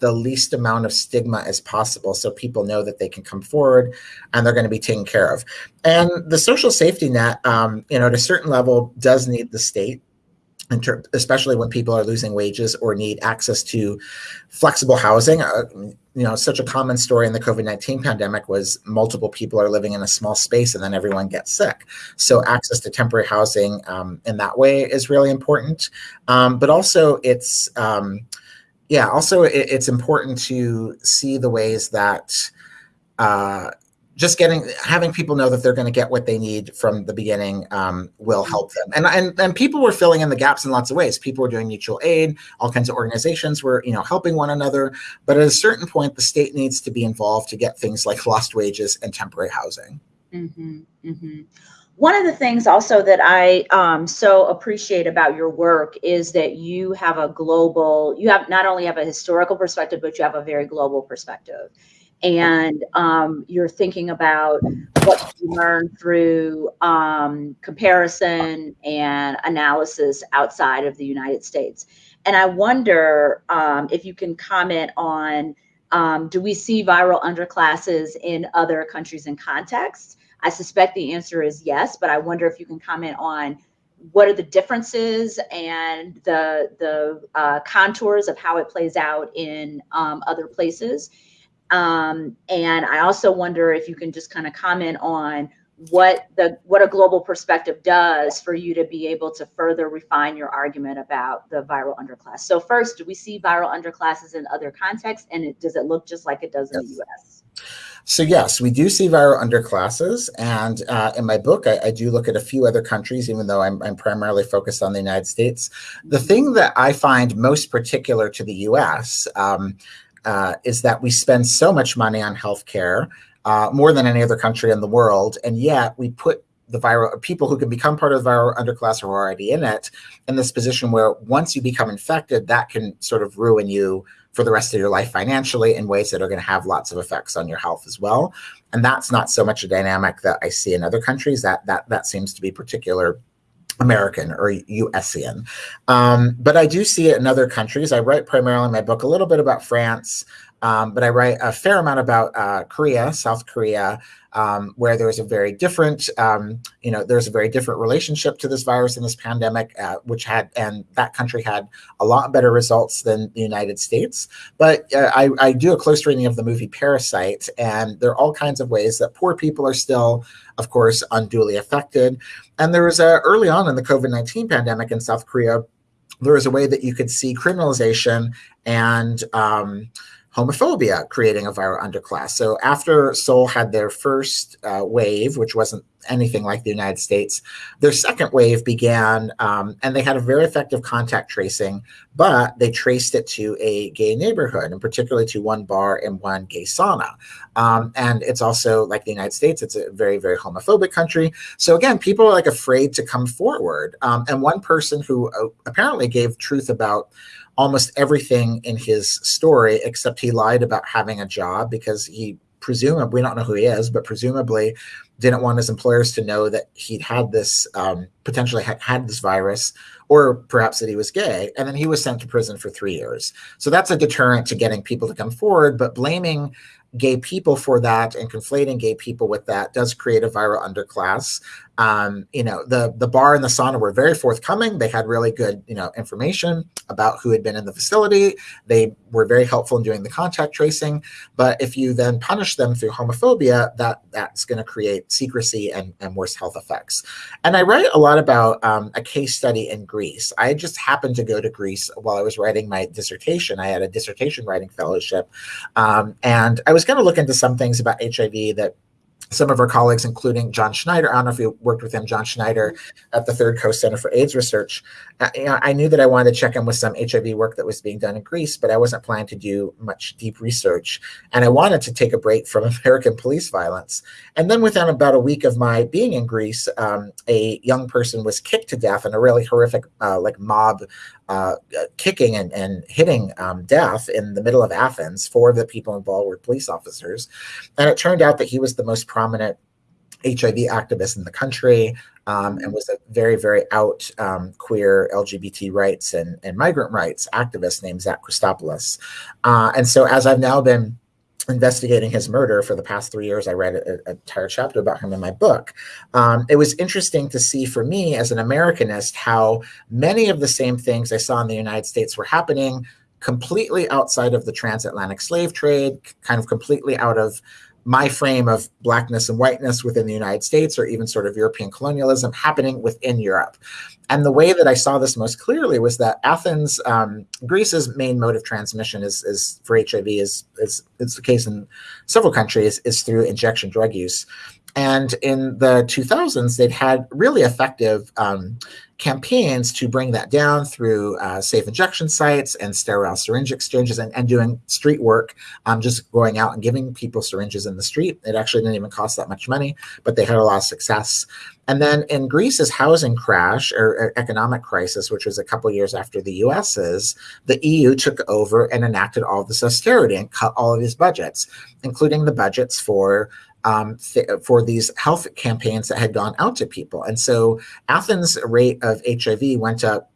the least amount of stigma as possible so people know that they can come forward and they're going to be taken care of. And the social safety net, um, you know, at a certain level does need the state especially when people are losing wages or need access to flexible housing. Uh, you know, such a common story in the COVID 19 pandemic was multiple people are living in a small space and then everyone gets sick. So, access to temporary housing um, in that way is really important. Um, but also, it's, um, yeah, also, it, it's important to see the ways that. Uh, just getting having people know that they're going to get what they need from the beginning um, will mm-hmm. help them. And, and and people were filling in the gaps in lots of ways. People were doing mutual aid. All kinds of organizations were you know helping one another. But at a certain point the state needs to be involved to get things like lost wages and temporary housing. Mm-hmm, mm-hmm. One of the things also that I um, so appreciate about your work is that you have a global, you have not only have a historical perspective, but you have a very global perspective and um, you're thinking about what you learn through um, comparison and analysis outside of the United States. And I wonder um, if you can comment on um, do we see viral underclasses in other countries and contexts? I suspect the answer is yes, but I wonder if you can comment on what are the differences and the the uh, contours of how it plays out in um, other places. Um, and I also wonder if you can just kind of comment on what the what a global perspective does for you to be able to further refine your argument about the viral underclass. So first, do we see viral underclasses in other contexts, and it, does it look just like it does in the U.S.? So yes, we do see viral underclasses, and uh, in my book, I, I, do look at a few other countries, even though I'm, I'm, primarily focused on the United States. The thing that I find most particular to the U.S. Um, uh, is that we spend so much money on healthcare uh, more than any other country in the world. And yet we put the viral people who can become part of the viral underclass or are already in it in this position where once you become infected, that can sort of ruin you for the rest of your life financially in ways that are going to have lots of effects on your health as well. And that's not so much a dynamic that I see in other countries. That that that seems to be particular American or USian. Um, but I do see it in other countries. I write primarily in my book a little bit about France, um, but I write a fair amount about uh, Korea, South Korea, um, where there's a very different, um, you know, there's a very different relationship to this virus and this pandemic, uh, which had, and that country had a lot better results than the United States. But uh, I, I do a close reading of the movie Parasite, and there are all kinds of ways that poor people are still, of course, unduly affected. And there was a, early on in the COVID 19 pandemic in South Korea, there was a way that you could see criminalization and, um, homophobia, creating a viral underclass. So after Seoul had their first uh, wave, which wasn't anything like the United States, their second wave began, um, and they had a very effective contact tracing, but they traced it to a gay neighborhood, and particularly to one bar and one gay sauna. Um, and it's also like the United States; it's a very, very homophobic country. So again, people are like afraid to come forward. Um, and one person who uh, apparently gave truth about almost everything in his story, except he lied about having a job because he presumably, we don't know who he is, but presumably didn't want his employers to know that he'd had this, um, potentially had, had this virus, or perhaps that he was gay. And then he was sent to prison for three years. So that's a deterrent to getting people to come forward, but blaming gay people for that and conflating gay people with that does create a viral underclass. Um, you know, the the bar and the sauna were very forthcoming. They had really good, you know, information about who had been in the facility. They were very helpful in doing the contact tracing. But if you then punish them through homophobia, that that's going to create secrecy and, and worse health effects. And I write a lot about um, a case study in Greece. I just happened to go to Greece while I was writing my dissertation. I had a dissertation writing fellowship, um, and I was going to look into some things about HIV that some of our colleagues, including John Schneider. I don't know if you worked with him, John Schneider at the Third Coast Center for AIDS Research. Uh, you know, I knew that I wanted to check in with some HIV work that was being done in Greece, but I wasn't planning to do much deep research. And I wanted to take a break from American police violence. And then within about a week of my being in Greece, um, a young person was kicked to death in a really horrific, uh, like mob uh, kicking and, and hitting um, death in the middle of Athens. Four of the people involved were police officers. And it turned out that he was the most prominent HIV activist in the country um, and was a very, very out um, queer LGBT rights and, and migrant rights activist named Zach Kostopoulos. Uh, and so, as I've now been investigating his murder for the past three years, I read an entire chapter about him in my book. Um, it was interesting to see for me as an Americanist how many of the same things I saw in the United States were happening completely outside of the transatlantic slave trade, kind of completely out of my frame of blackness and whiteness within the United States or even sort of European colonialism happening within Europe. And the way that I saw this most clearly was that Athens, um, Greece's main mode of transmission is, is for HIV is, is, is the case in several countries is through injection drug use. And in the 2000s, they'd had really effective um, campaigns to bring that down through uh, safe injection sites and sterile syringe exchanges and, and doing street work, um, just going out and giving people syringes in the street. It actually didn't even cost that much money, but they had a lot of success. And then in Greece's housing crash or, or economic crisis, which was a couple years after the US's, the EU took over and enacted all this austerity and cut all of these budgets, including the budgets for um, for these health campaigns that had gone out to people. And so Athens' rate of HIV went up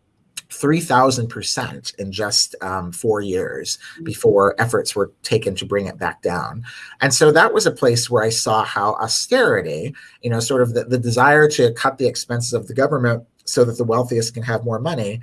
3,000% in just um, four years mm-hmm. before efforts were taken to bring it back down. And so that was a place where I saw how austerity, you know, sort of the, the desire to cut the expenses of the government so that the wealthiest can have more money,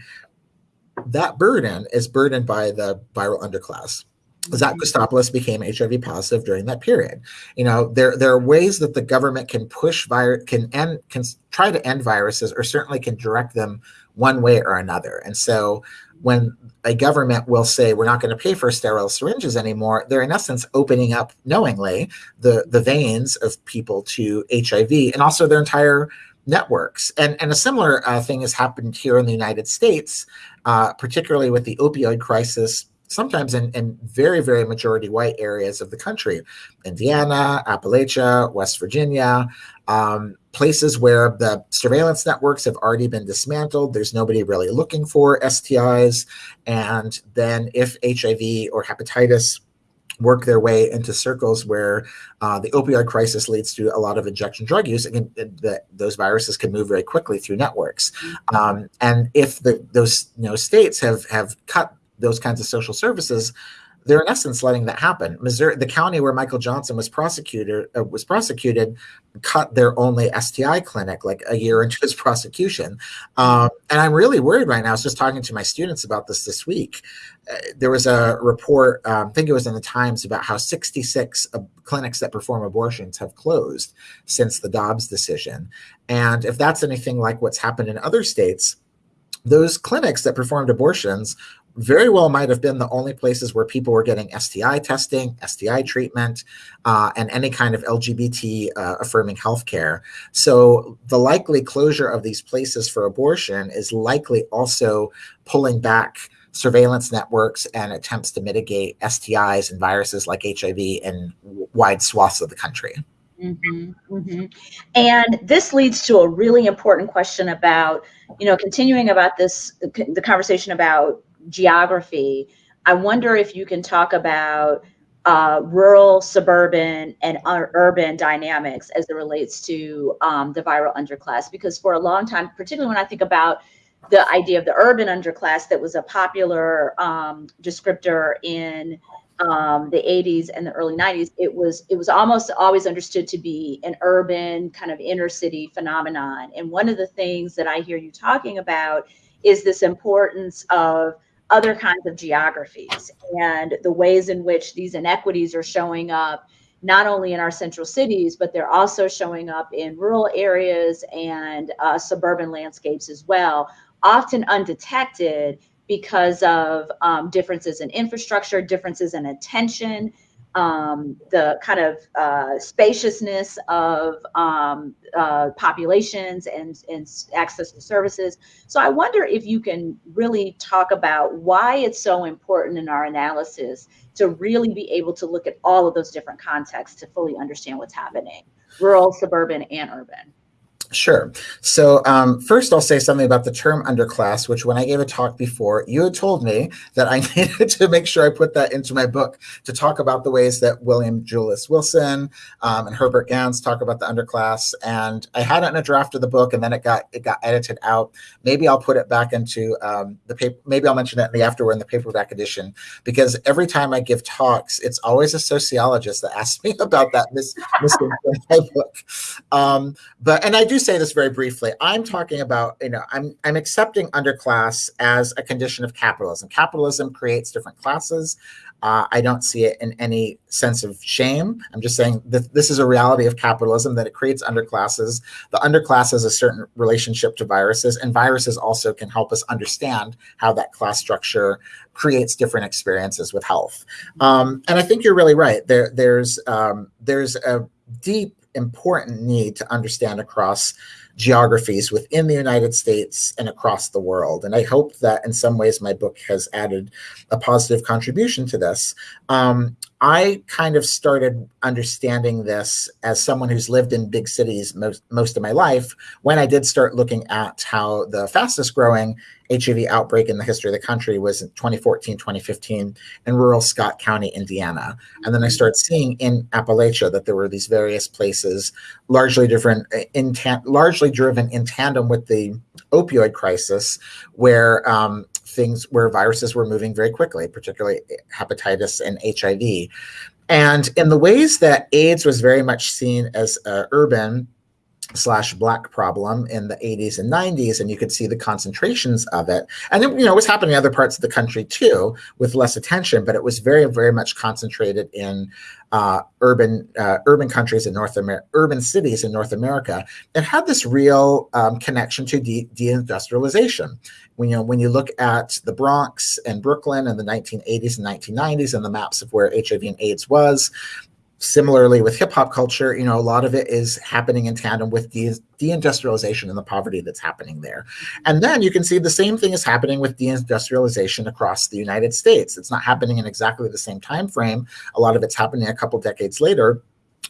that burden is burdened by the viral underclass. Zach Kostopoulos became HIV positive during that period. You know, there there are ways that the government can push virus, can end, can try to end viruses, or certainly can direct them one way or another. And so, when a government will say we're not going to pay for sterile syringes anymore, they're in essence opening up knowingly the the veins of people to HIV and also their entire networks. And and a similar uh, thing has happened here in the United States, uh, particularly with the opioid crisis sometimes in, in very, very majority white areas of the country Indiana, Appalachia, West Virginia, um, places where the surveillance networks have already been dismantled. There's nobody really looking for STIs. And then if HIV or hepatitis work their way into circles where uh, the opioid crisis leads to a lot of injection drug use, Again, the, those viruses can move very quickly through networks. Mm-hmm. Um, and if the, those you know, states have have cut those kinds of social services, they're in essence letting that happen. Missouri, the county where Michael Johnson was prosecuted uh, was prosecuted, cut their only STI clinic like a year into his prosecution, um, and I'm really worried right now. I was just talking to my students about this this week. Uh, there was a report, um, I think it was in the Times, about how 66 uh, clinics that perform abortions have closed since the Dobbs decision, and if that's anything like what's happened in other states those clinics that performed abortions very well might have been the only places where people were getting STI testing, STI treatment, uh, and any kind of LGBT uh, affirming healthcare. So the likely closure of these places for abortion is likely also pulling back surveillance networks and attempts to mitigate STIs and viruses like HIV in wide swaths of the country. Mm-hmm, mm-hmm. And this leads to a really important question about, you know, continuing about this, the conversation about geography, I wonder if you can talk about uh, rural, suburban, and urban dynamics as it relates to um, the viral underclass. Because for a long time, particularly when I think about the idea of the urban underclass, that was a popular um, descriptor in um, the 80s and the early 90s. It was it was almost always understood to be an urban kind of inner city phenomenon. And one of the things that I hear you talking about is this importance of other kinds of geographies and the ways in which these inequities are showing up not only in our central cities, but they're also showing up in rural areas and uh, suburban landscapes as well, often undetected because of um, differences in infrastructure, differences in attention, um, the kind of uh, spaciousness of um, uh, populations and, and access to services. So I wonder if you can really talk about why it's so important in our analysis to really be able to look at all of those different contexts to fully understand what's happening, rural, suburban, and urban. Sure. So um, first, I'll say something about the term underclass, which when I gave a talk before, you had told me that I needed to make sure I put that into my book to talk about the ways that William Julius Wilson um, and Herbert Gans talk about the underclass. And I had it in a draft of the book, and then it got it got edited out. Maybe I'll put it back into um, the paper. Maybe I'll mention it in the afterword in the paperback edition, because every time I give talks, it's always a sociologist that asks me about that mis- my book. Um, but and I do say this very briefly. I'm talking about, you know, I'm I'm accepting underclass as a condition of capitalism. Capitalism creates different classes. Uh, I don't see it in any sense of shame. I'm just saying that this is a reality of capitalism that it creates underclasses. The underclass has a certain relationship to viruses, and viruses also can help us understand how that class structure creates different experiences with health. Um, and I think you're really right. There, there's um, there's a deep important need to understand across geographies within the United States and across the world. And I hope that in some ways my book has added a positive contribution to this. Um, I kind of started understanding this as someone who's lived in big cities most, most of my life when I did start looking at how the fastest growing HIV outbreak in the history of the country was in 2014, 2015 in rural Scott County, Indiana. And then I started seeing in Appalachia that there were these various places, largely different, uh, in largely driven in tandem with the opioid crisis, where um, things where viruses were moving very quickly, particularly hepatitis and HIV. And in the ways that AIDS was very much seen as uh, urban slash black problem in the 80s and 90s and you could see the concentrations of it and it, you know it was happening in other parts of the country too with less attention but it was very very much concentrated in uh, urban uh, urban countries in North America, urban cities in North America, it had this real um, connection to de- deindustrialization. When you know when you look at the Bronx and Brooklyn in the 1980s and 1990s and the maps of where HIV and AIDS was, similarly with hip hop culture, you know, a lot of it is happening in tandem with de- deindustrialization and the poverty that's happening there. And then you can see the same thing is happening with deindustrialization across the United States. It's not happening in exactly the same time frame. A lot of it's happening a couple decades later.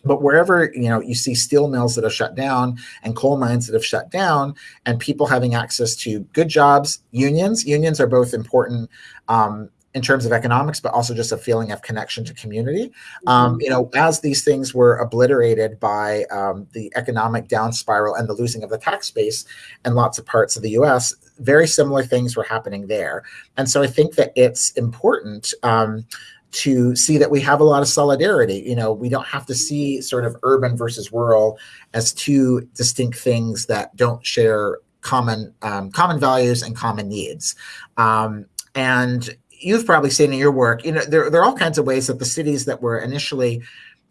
But wherever you know you see steel mills that have shut down and coal mines that have shut down, and people having access to good jobs, unions, unions are both important um, in terms of economics, but also just a feeling of connection to community. Um, mm-hmm. you know, as these things were obliterated by um, the economic down spiral and the losing of the tax base in lots of parts of the U.S., very similar things were happening there. And so I think that it's important. Um, to see that we have a lot of solidarity. You know, we don't have to see sort of urban versus rural as two distinct things that don't share common um, common values and common needs. Um, and you've probably seen in your work, you know, there, there are all kinds of ways that the cities that were initially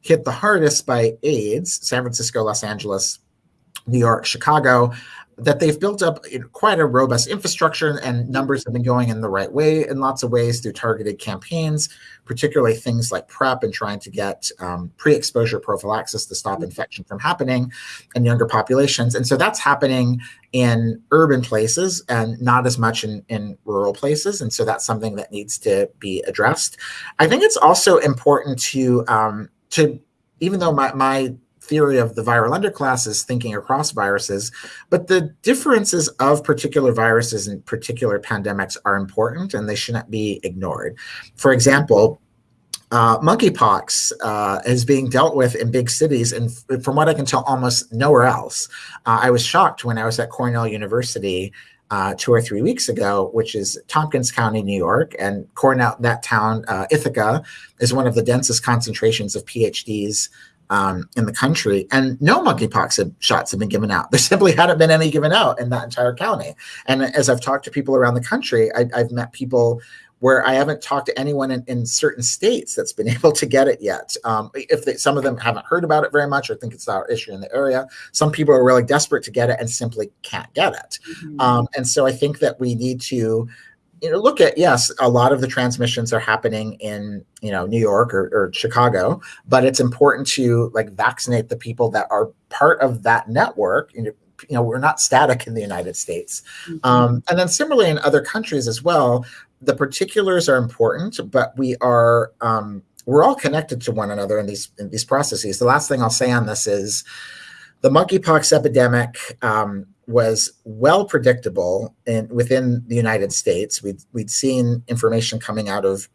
hit the hardest by AIDS, San Francisco, Los Angeles, New York, Chicago, that they've built up quite a robust infrastructure and numbers have been going in the right way in lots of ways through targeted campaigns, particularly things like PrEP and trying to get um, pre-exposure prophylaxis to stop infection from happening in younger populations. And so that's happening in urban places and not as much in, in rural places. And so that's something that needs to be addressed. I think it's also important to, um, to even though my, my theory of the viral underclass is thinking across viruses, but the differences of particular viruses and particular pandemics are important and they shouldn't be ignored. For example, uh, monkeypox uh, is being dealt with in big cities, and from what I can tell, almost nowhere else. Uh, I was shocked when I was at Cornell University uh, two or three weeks ago, which is Tompkins County, New York, and Cornell, that town, uh, Ithaca, is one of the densest concentrations of PhDs um, in the country, and no monkeypox shots have been given out. There simply hadn't been any given out in that entire county. And as I've talked to people around the country, I, have met people where I haven't talked to anyone in, in, certain states that's been able to get it yet. Um, if they, some of them haven't heard about it very much or think it's our issue in the area, some people are really desperate to get it and simply can't get it. Mm-hmm. Um, and so I think that we need to you know, look at yes, a lot of the transmissions are happening in you know New York or, or, Chicago, but it's important to like vaccinate the people that are part of that network. You know, you know we're not static in the United States, mm-hmm. um, and then similarly in other countries as well. The particulars are important, but we are um, we're all connected to one another in these in these processes. The last thing I'll say on this is the monkeypox epidemic. Um, was well predictable in within the United States. We'd we'd seen information coming out of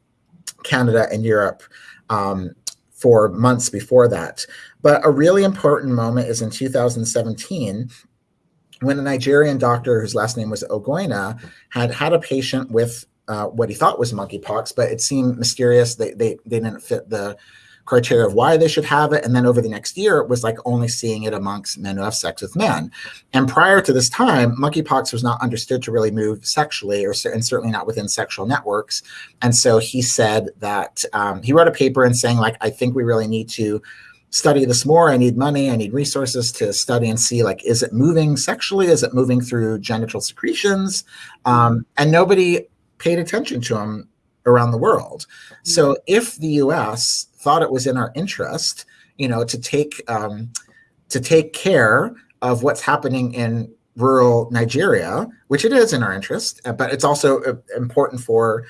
Canada and Europe um, for months before that. But a really important moment is in 2017 when a Nigerian doctor whose last name was Ogoina had had a patient with uh, what he thought was monkeypox, but it seemed mysterious. They, they, they didn't fit the criteria of why they should have it. And then over the next year, it was like only seeing it amongst men who have sex with men. And prior to this time, monkeypox was not understood to really move sexually, or and certainly not within sexual networks. And so he said that um, he wrote a paper and saying like, I think we really need to study this more. I need money. I need resources to study and see like, is it moving sexually? Is it moving through genital secretions? Um, and nobody paid attention to him around the world. So if the U.S thought it was in our interest, you know, to take um, to take care of what's happening in rural Nigeria, which it is in our interest, uh, but it's also uh, important for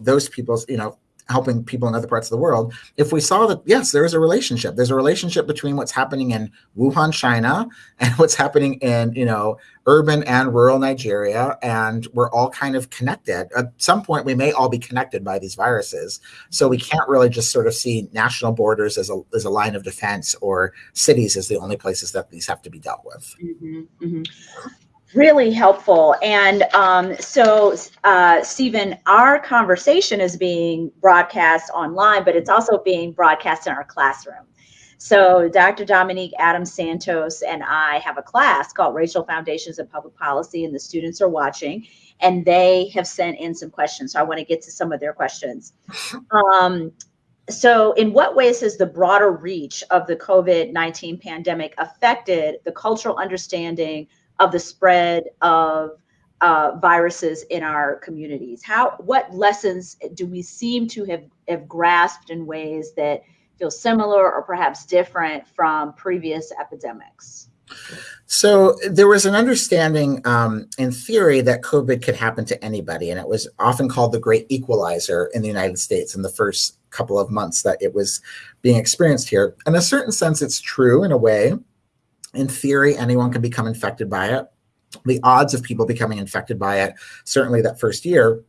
those people's, you know, helping people in other parts of the world, if we saw that, yes, there is a relationship. There's a relationship between what's happening in Wuhan, China, and what's happening in, you know, urban and rural Nigeria. And we're all kind of connected. At some point, we may all be connected by these viruses. So we can't really just sort of see national borders as a, as a line of defense or cities as the only places that these have to be dealt with. Mm-hmm, mm-hmm really helpful. And um, so, uh, Steven, our conversation is being broadcast online, but it's also being broadcast in our classroom. So, Dr. Dominique Adams Santos and I have a class called Racial Foundations of Public Policy, and the students are watching, and they have sent in some questions. So, I want to get to some of their questions. Um, so, in what ways has the broader reach of the COVID 19 pandemic affected the cultural understanding of the spread of uh, viruses in our communities? How, what lessons do we seem to have, have grasped in ways that feel similar or perhaps different from previous epidemics? So there was an understanding um, in theory that COVID could happen to anybody, and it was often called the great equalizer in the United States in the first couple of months that it was being experienced here. In a certain sense, it's true in a way in theory, anyone can become infected by it. The odds of people becoming infected by it, certainly that first year,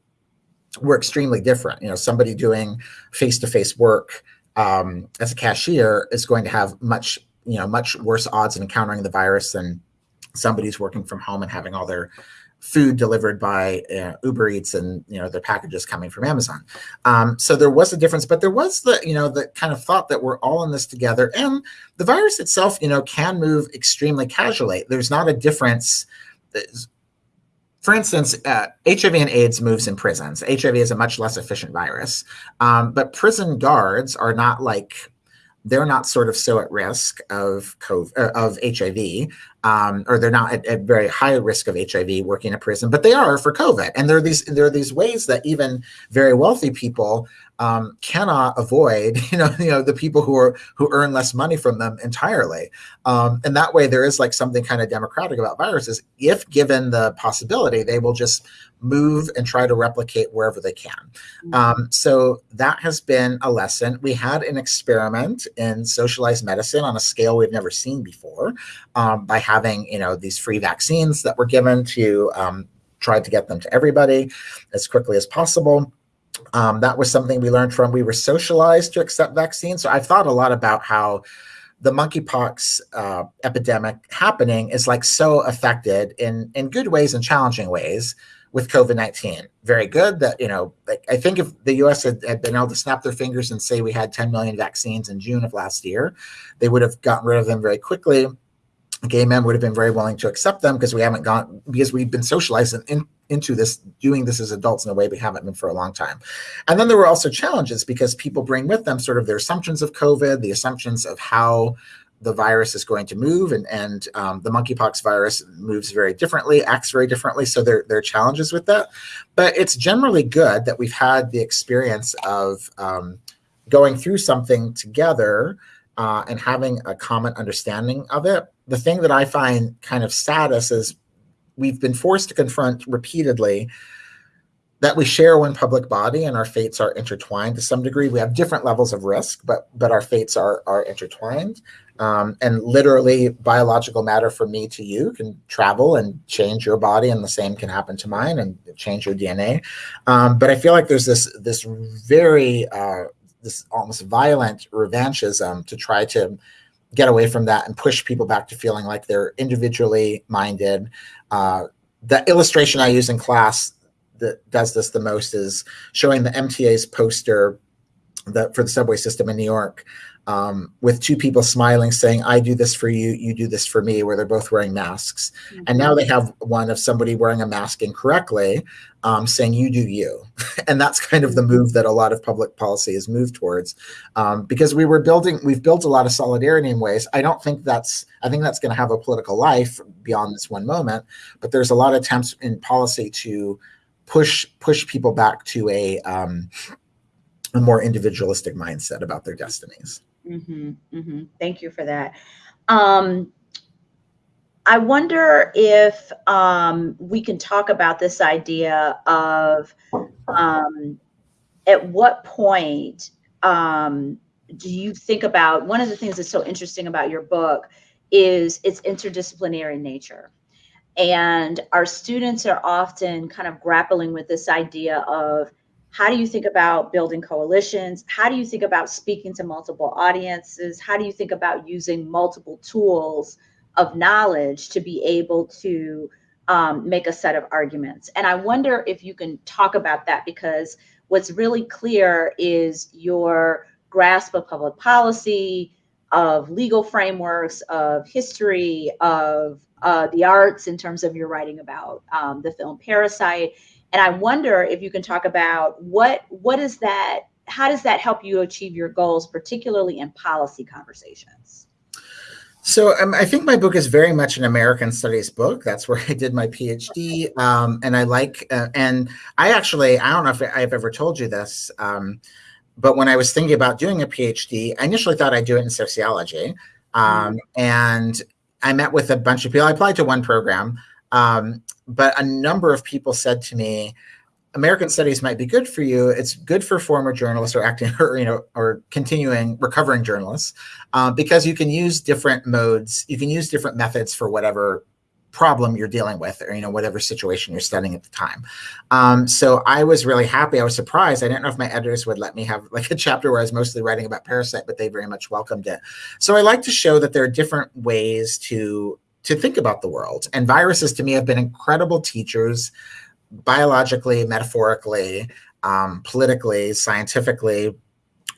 were extremely different. You know, somebody doing face-to-face work um, as a cashier is going to have much, you know, much worse odds of encountering the virus than somebody who's working from home and having all their food delivered by uh, Uber Eats and you know the packages coming from Amazon. Um, so there was a difference, but there was the you know the kind of thought that we're all in this together, and the virus itself you know can move extremely casually. There's not a difference. For instance, uh, HIV and AIDS moves in prisons. HIV is a much less efficient virus, um, but prison guards are not like they're not sort of so at risk of COVID, uh, of HIV, um, or they're not at, at, very high risk of HIV working in a prison, but they are for COVID. And there are these there are these ways that even very wealthy people um, cannot avoid, you know, you know, the people who are who earn less money from them entirely. Um, and that way, there is like something kind of democratic about viruses. If given the possibility, they will just move and try to replicate wherever they can. Mm-hmm. Um, so that has been a lesson. We had an experiment in socialized medicine on a scale we've never seen before um, by having, you know, these free vaccines that were given to um, try to get them to everybody as quickly as possible. Um, that was something we learned from. We were socialized to accept vaccines. So I've thought a lot about how the monkeypox uh, epidemic happening is like so affected in in good ways and challenging ways with COVID-19. Very good that, you know, like I think if the US had, had, been able to snap their fingers and say we had 10 million vaccines in June of last year, they would have gotten rid of them very quickly. Gay men would have been very willing to accept them because we haven't gone, because we've been socialized in, into this, doing this as adults in a way we haven't been for a long time. And then there were also challenges because people bring with them sort of their assumptions of COVID, the assumptions of how the virus is going to move and, and um, the monkeypox virus moves very differently, acts very differently. So there, there are challenges with that. But it's generally good that we've had the experience of um, going through something together uh, and having a common understanding of it. The thing that I find kind of saddest is we've been forced to confront repeatedly that we share one public body and our fates are intertwined to some degree. We have different levels of risk, but but our fates are are intertwined. Um, and literally, biological matter from me to you can travel and change your body, and the same can happen to mine and change your DNA. Um, but I feel like there's this this very uh, this almost violent revanchism to try to get away from that and push people back to feeling like they're individually minded. Uh, the illustration I use in class that does this the most is showing the MTA's poster that for the subway system in New York um, with two people smiling, saying, I do this for you, you do this for me, where they're both wearing masks. Mm-hmm. And now they have one of somebody wearing a mask incorrectly, um, saying, you do you. and that's kind of the move that a lot of public policy has moved towards. Um, because we were building, we've built a lot of solidarity in ways. I don't think that's, I think that's going to have a political life beyond this one moment. But there's a lot of attempts in policy to push push people back to a um, a more individualistic mindset about their destinies. Mm-hmm, mm-hmm. Thank you for that. Um, I wonder if um, we can talk about this idea of um, at what point um, do you think about one of the things that's so interesting about your book is its interdisciplinary nature. And our students are often kind of grappling with this idea of how do you think about building coalitions? How do you think about speaking to multiple audiences? How do you think about using multiple tools of knowledge to be able to um, make a set of arguments? And I wonder if you can talk about that because what's really clear is your grasp of public policy, of legal frameworks, of history, of uh, the arts in terms of your writing about um, the film Parasite. And I wonder if you can talk about what what is that? How does that help you achieve your goals, particularly in policy conversations? So um, I think my book is very much an American Studies book. That's where I did my PhD, um, and I like. Uh, and I actually, I don't know if I've ever told you this. Um, but when I was thinking about doing a PhD, I initially thought I'd do it in sociology. Um, mm. and I met with a bunch of people. I applied to one program, um, but a number of people said to me, American studies might be good for you. It's good for former journalists or acting or you know or continuing recovering journalists uh, because you can use different modes. You can use different methods for whatever problem you're dealing with or you know whatever situation you're studying at the time um, so i was really happy i was surprised i didn't know if my editors would let me have like a chapter where i was mostly writing about parasite but they very much welcomed it so i like to show that there are different ways to to think about the world and viruses to me have been incredible teachers biologically metaphorically um, politically scientifically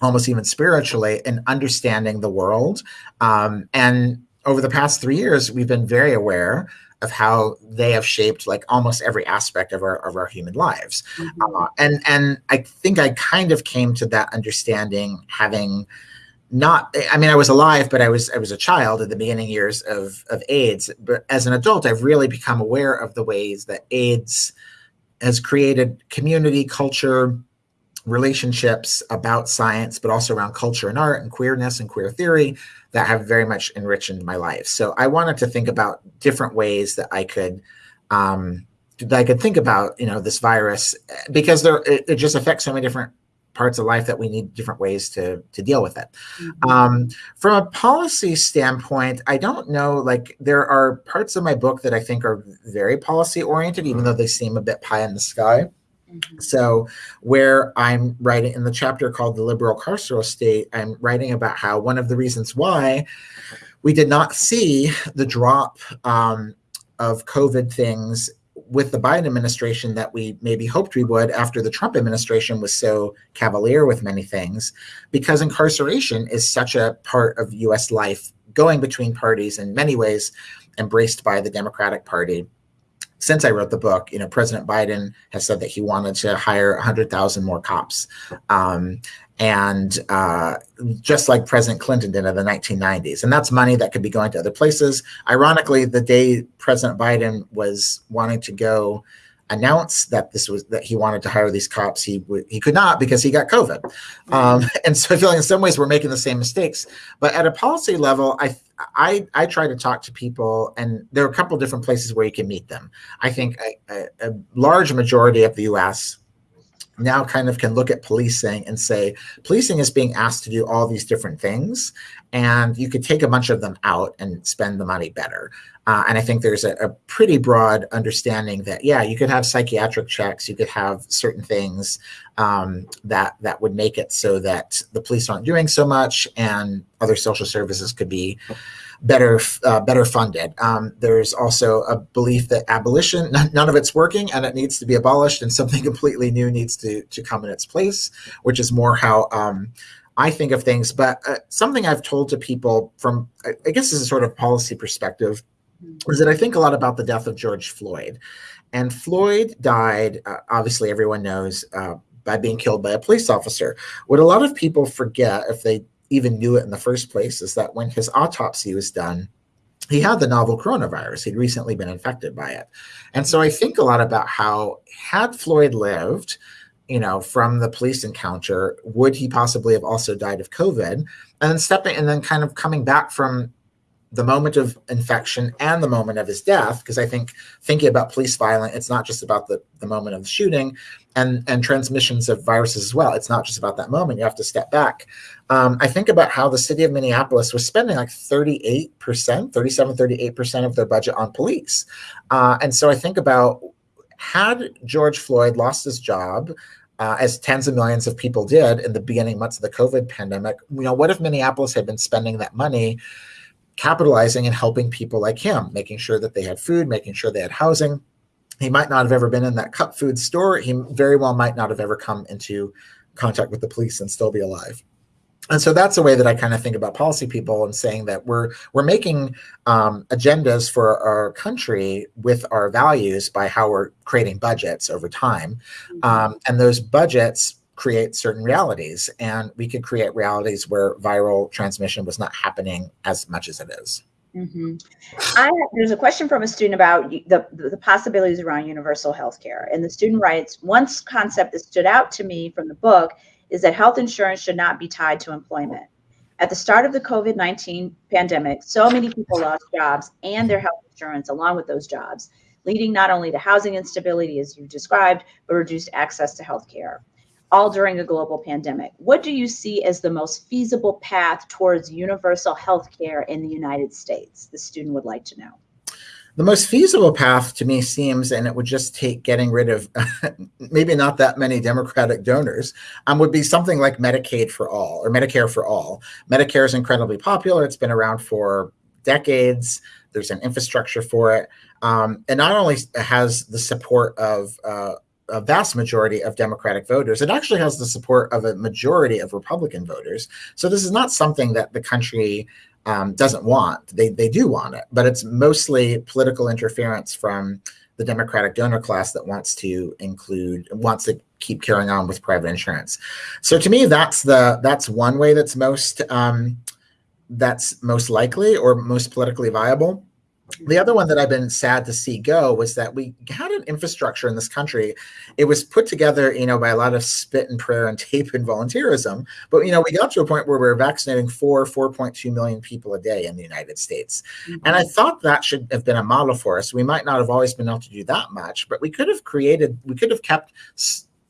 almost even spiritually in understanding the world um, and over the past three years, we've been very aware of how they have shaped like almost every aspect of our of our human lives. Mm-hmm. Uh, and and I think I kind of came to that understanding having not i mean i was alive but i was i was a child in the beginning years of of aids but as an adult i've really become aware of the ways that aids has created community culture relationships about science but also around culture and art and queerness and queer theory that have very much enriched my life. So I wanted to think about different ways that I could um, that I could think about, you know, this virus because there it, it, just affects so many different parts of life that we need different ways to to deal with it. Mm-hmm. Um, from a policy standpoint, I don't know. Like there are parts of my book that I think are very policy oriented, even though they seem a bit pie in the sky. Mm-hmm. So, where I'm writing in the chapter called The Liberal Carceral State, I'm writing about how one of the reasons why we did not see the drop um, of COVID things with the Biden administration that we maybe hoped we would after the Trump administration was so cavalier with many things, because incarceration is such a part of US life going between parties in many ways embraced by the Democratic Party since I wrote the book, you know, President Biden has said that he wanted to hire 100,000 more cops. Um, and uh, just like President Clinton did in the 1990s. And that's money that could be going to other places. Ironically, the day President Biden was wanting to go announce that this was that he wanted to hire these cops, he he could not because he got COVID. Um, and so I feel like in some ways we're making the same mistakes. But at a policy level, I I I try to talk to people, and there are a couple different places where you can meet them. I think a, a, a large majority of the U.S. now kind of can look at policing and say policing is being asked to do all these different things, and you could take a bunch of them out and spend the money better. Uh, and I think there's a, a, pretty broad understanding that yeah, you could have psychiatric checks, you could have certain things um, that that would make it so that the police aren't doing so much, and other social services could be better uh, better funded. Um, there's also a belief that abolition, none of it's working, and it needs to be abolished, and something completely new needs to to come in its place, which is more how. Um, I think of things, but uh, something I've told to people from, I guess, this is a sort of policy perspective is that I think a lot about the death of George Floyd. And Floyd died, uh, obviously, everyone knows, uh, by being killed by a police officer. What a lot of people forget, if they even knew it in the first place, is that when his autopsy was done, he had the novel coronavirus. He'd recently been infected by it. And so I think a lot about how, had Floyd lived, you know, from the police encounter, would he possibly have also died of COVID? And then stepping and then kind of coming back from the moment of infection and the moment of his death because i think thinking about police violence it's not just about the, the moment of the shooting and and transmissions of viruses as well. It's not just about that moment. You have to step back. Um, i think about how the city of minneapolis was spending like 38% 37 38% of their budget on police. Uh, and so i think about had george floyd lost his job uh, as tens of millions of people did in the beginning months of the COVID pandemic. You know, what if Minneapolis had been spending that money capitalizing and helping people like him, making sure that they had food, making sure they had housing. He might not have ever been in that Cup Foods store. He very well might not have ever come into contact with the police and still be alive. And so that's a way that I kind of think about policy people and saying that we're we're making um, agendas for our country with our values by how we're creating budgets over time, mm-hmm. um, and those budgets create certain realities. And we could create realities where viral transmission was not happening as much as it is. Mm-hmm. I, there's a question from a student about the, the possibilities around universal health care. And the student writes One concept that stood out to me from the book is that health insurance should not be tied to employment. At the start of the COVID 19 pandemic, so many people lost jobs and their health insurance along with those jobs, leading not only to housing instability, as you described, but reduced access to health care all during a global pandemic. What do you see as the most feasible path towards universal health care in the United States? The student would like to know. The most feasible path to me seems, and it would just take getting rid of maybe not that many Democratic donors, um, would be something like Medicaid for all or Medicare for all. Medicare is incredibly popular. It's been around for decades. There's an infrastructure for it. Um, and not only has the support of uh, a vast majority of Democratic voters. It actually has the support of a majority of Republican voters. So this is not something that the country um, doesn't want. They they do want it, but it's mostly political interference from the Democratic donor class that wants to include wants to keep carrying on with private insurance. So to me, that's the that's one way that's most um, that's most likely or most politically viable. The other one that I've been sad to see go was that we had an infrastructure in this country. It was put together, you know, by a lot of spit and prayer and tape and volunteerism. But you know, we got to a point where we are vaccinating four, 4.2 million people a day in the United States. Mm-hmm. And I thought that should have been a model for us. We might not have always been able to do that much, but we could have created, we could have kept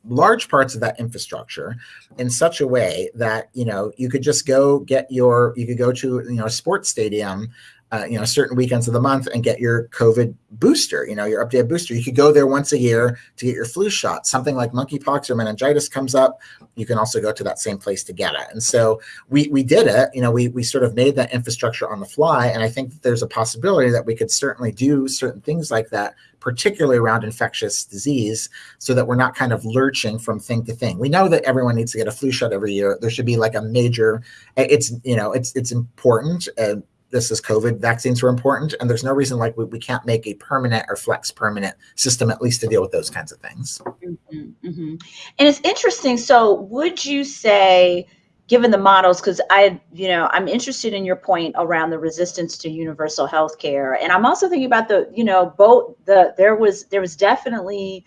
large parts of that infrastructure in such a way that you know you could just go get your you could go to you know a sports stadium uh, you know certain weekends of the month and get your COVID booster, you know your updated booster. You could go there once a year to get your flu shot. Something like monkeypox or meningitis comes up, you can also go to that same place to get it. And so we we did it. You know we we sort of made that infrastructure on the fly, and I think there's a possibility that we could certainly do certain things like that, particularly around infectious disease, so that we're not kind of lurching from thing to thing. We know that everyone needs to get a flu shot every year. There should be like a major. It's you know it's it's important. Uh, this is COVID, vaccines were important, and there's no reason like we, we can't make a permanent or flex permanent system at least to deal with those kinds of things. Mm-hmm, mm-hmm. And it's interesting. So, would you say, given the models, because I, you know, I'm interested in your point around the resistance to universal health care, and I'm also thinking about the, you know, both the there was there was definitely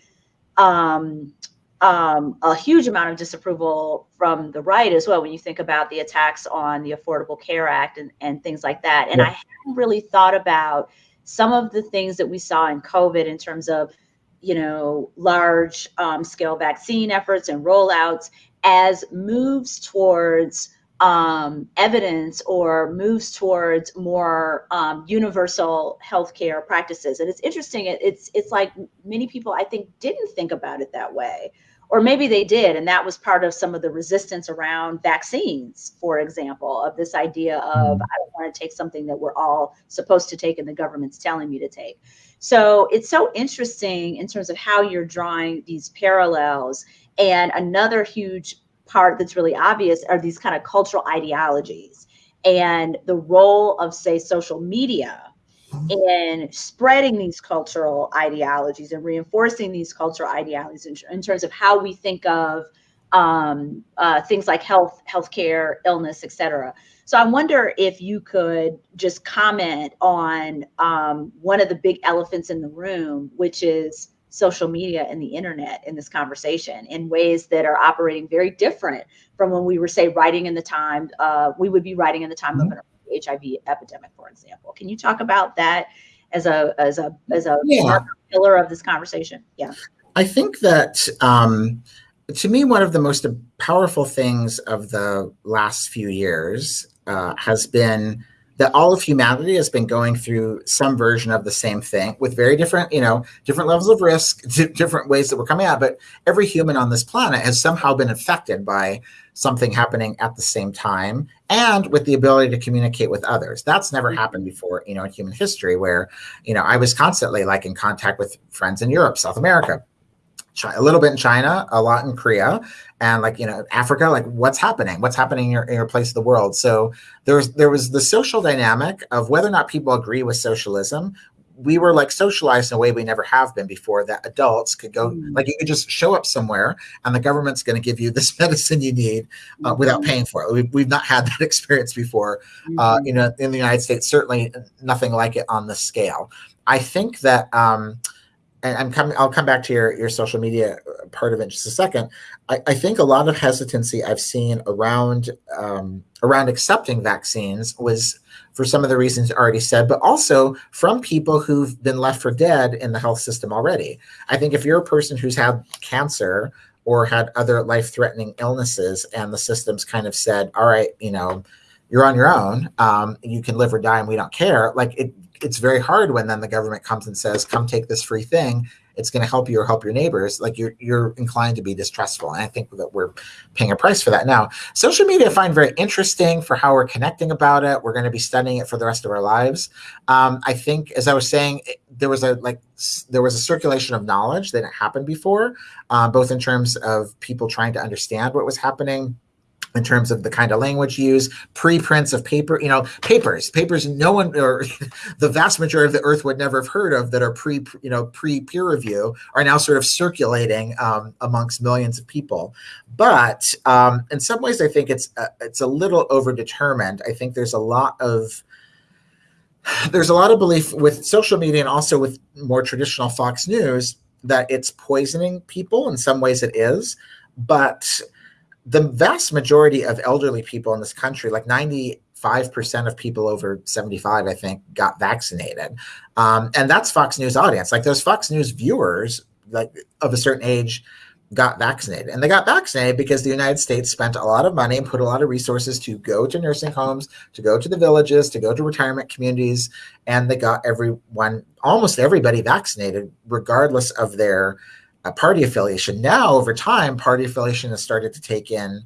um um, a huge amount of disapproval from the right as well when you think about the attacks on the Affordable Care Act and, and things like that. And yeah. I hadn't really thought about some of the things that we saw in COVID in terms of, you know, large um, scale vaccine efforts and rollouts as moves towards um, evidence or moves towards more um, universal healthcare practices. And it's interesting. It, it's it's like many people I think didn't think about it that way or maybe they did and that was part of some of the resistance around vaccines for example of this idea of mm-hmm. i don't want to take something that we're all supposed to take and the government's telling me to take so it's so interesting in terms of how you're drawing these parallels and another huge part that's really obvious are these kind of cultural ideologies and the role of say social media in spreading these cultural ideologies and reinforcing these cultural ideologies in, in terms of how we think of um, uh, things like health, healthcare, illness, etc. So I wonder if you could just comment on um, one of the big elephants in the room, which is social media and the internet in this conversation in ways that are operating very different from when we were, say, writing in the time. Uh, we would be writing in the time mm-hmm. of an the HIV epidemic, for example. Can you talk about that as a as a as a yeah. pillar of this conversation? Yeah. I think that um, to me, one of the most powerful things of the last few years uh, has been that all of humanity has been going through some version of the same thing with very different, you know, different levels of risk, different ways that we're coming out. But every human on this planet has somehow been affected by something happening at the same time and with the ability to communicate with others. That's never mm-hmm. happened before, you know, in human history where, you know, I was constantly like in contact with friends in Europe, South America, a little bit in China, a lot in Korea, and like you know Africa. Like what's happening? What's happening in your, in your place of the world? So there was there was the social dynamic of whether or not people agree with socialism. We were like socialized in a way we never have been before. That adults could go mm. like you could just show up somewhere and the government's going to give you this medicine you need uh, mm-hmm. without paying for it. We've, we've not had that experience before. Mm-hmm. Uh, you know, in the United States, certainly nothing like it on the scale. I think that. Um, and I'm coming. I'll come back to your your social media part of it in just a second. I, I think a lot of hesitancy I've seen around um, around accepting vaccines was for some of the reasons already said, but also from people who've been left for dead in the health system already. I think if you're a person who's had cancer or had other life threatening illnesses, and the system's kind of said, "All right, you know." You're on your own. Um, you can live or die, and we don't care. Like it, it's very hard when then the government comes and says, "Come take this free thing." It's going to help you or help your neighbors. Like you're you're inclined to be distrustful, and I think that we're paying a price for that now. Social media I find very interesting for how we're connecting about it. We're going to be studying it for the rest of our lives. Um, I think, as I was saying, there was a like there was a circulation of knowledge that happened before, uh, both in terms of people trying to understand what was happening in terms of the kind of language used, preprints of paper, you know, papers, papers no one or the vast majority of the earth would never have heard of that are pre, you know, pre peer review are now sort of circulating um, amongst millions of people. But um, in some ways, I think it's a, it's a little overdetermined. I think there's a lot of there's a lot of belief with social media and also with more traditional Fox News that it's poisoning people. In some ways, it is, but the vast majority of elderly people in this country, like 95% of people over 75, I think, got vaccinated. Um, and that's Fox News audience. Like those Fox News viewers, like of a certain age, got vaccinated. And they got vaccinated because the United States spent a lot of money and put a lot of resources to go to nursing homes, to go to the villages, to go to retirement communities. And they got everyone, almost everybody vaccinated, regardless of their a party affiliation. Now, over time, party affiliation has started to take in,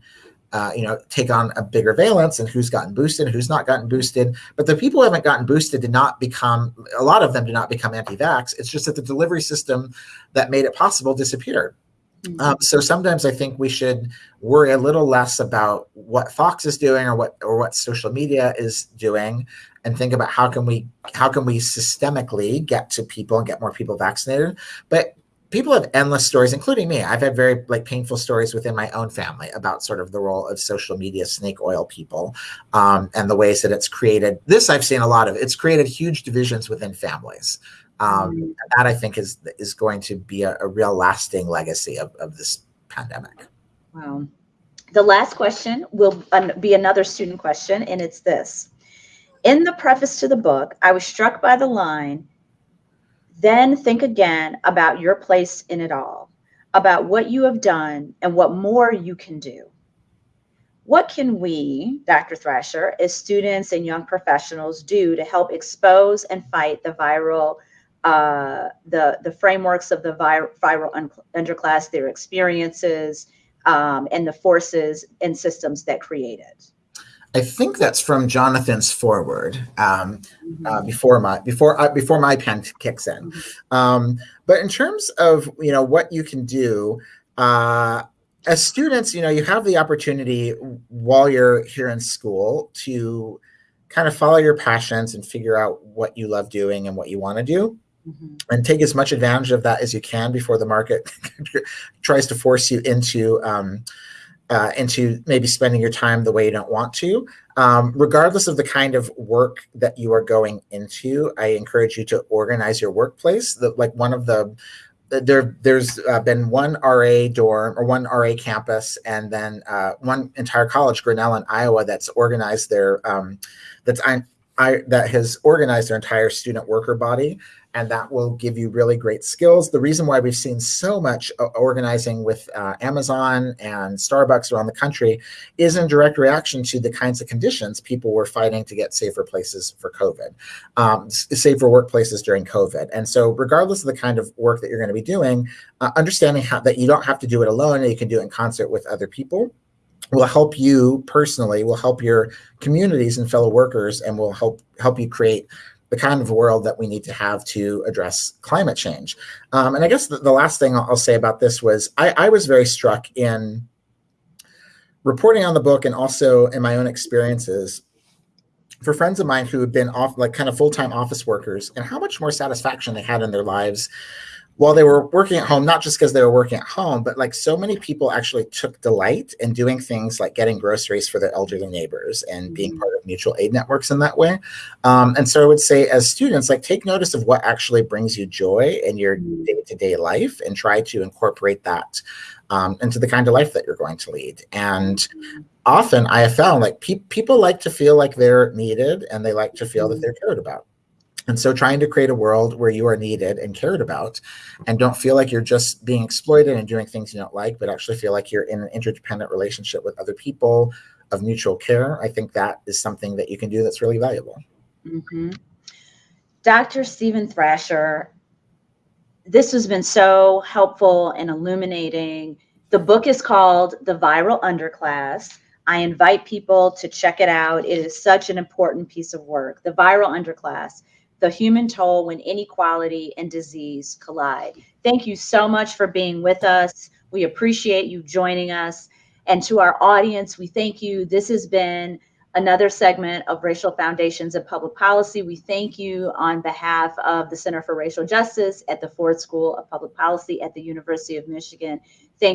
uh, you know, take on a bigger valence and who's gotten boosted, who's not gotten boosted. But the people who haven't gotten boosted did not become, a lot of them did not become anti-vax. It's just that the delivery system that made it possible disappeared. Mm-hmm. Um, so sometimes I think we should worry a little less about what Fox is doing or what or what social media is doing, and think about how can we how can we systemically get to people and get more people vaccinated. But people have endless stories including me. I've had very like painful stories within my own family about sort of the role of social media snake oil people um, and the ways that it's created this i've seen a lot of it's created huge divisions within families. Um, mm. that i think is is going to be a, a real lasting legacy of, of this pandemic. Wow. The last question will be another student question and it's this. In the preface to the book i was struck by the line then think again about your place in it all, about what you have done and what more you can do. What can we, Dr. Thrasher, as students and young professionals do to help expose and fight the viral, uh, the, the frameworks of the vir viral un underclass, their experiences, um, and the forces and systems that create it? I think that's from Jonathan's foreword um, mm-hmm. uh, before my before uh, before my pen kicks in. Mm-hmm. Um, but in terms of you know what you can do uh, as students, you know you have the opportunity while you're here in school to kind of follow your passions and figure out what you love doing and what you want to do. Mm-hmm. And take as much advantage of that as you can before the market tries to force you into um, uh, into maybe spending your time the way you don't want to. Um, regardless of the kind of work that you are going into, I encourage you to organize your workplace. The, like one of the there there's uh, been one RA dorm or one RA campus, and then uh, one entire college, Grinnell in Iowa, that's organized their um, that's I, I that has organized their entire student worker body and that will give you really great skills. The reason why we've seen so much uh, organizing with uh, Amazon and Starbucks around the country is in direct reaction to the kinds of conditions people were fighting to get safer places for COVID, um, safer workplaces during COVID. And so, regardless of the kind of work that you're going to be doing, uh, understanding how that you don't have to do it alone and you can do it in concert with other people will help you personally will help your communities and fellow workers and will help help you create the kind of world that we need to have to address climate change. Um, and I guess the, the last thing I'll, say about this was I, I, was very struck in reporting on the book and also in my own experiences for friends of mine who had been off like kind of full-time office workers and how much more satisfaction they had in their lives while they were working at home, not just because they were working at home, but like so many people actually took delight in doing things like getting groceries for their elderly neighbors and being mm-hmm. part of mutual aid networks in that way. Um, and so I would say, as students, like take notice of what actually brings you joy in your day to day life and try to incorporate that um, into the kind of life that you're going to lead. And mm-hmm. often I have found like pe- people like to feel like they're needed and they like to feel that mm-hmm. they're cared about. And so trying to create a world where you are needed and cared about and don't feel like you're just being exploited and doing things you don't like, but actually feel like you're in an interdependent relationship with other people of mutual care. I think that is something that you can do that's really valuable. Mm-hmm. Dr. Steven Thrasher, this has been so helpful and illuminating. The book is called The Viral Underclass. I invite people to check it out. It is such an important piece of work. The Viral Underclass the human toll when inequality and disease collide. Thank you so much for being with us. We appreciate you joining us. And to our audience, we thank you. This has been another segment of Racial Foundations of Public Policy. We thank you on behalf of the Center for Racial Justice at the Ford School of Public Policy at the University of Michigan.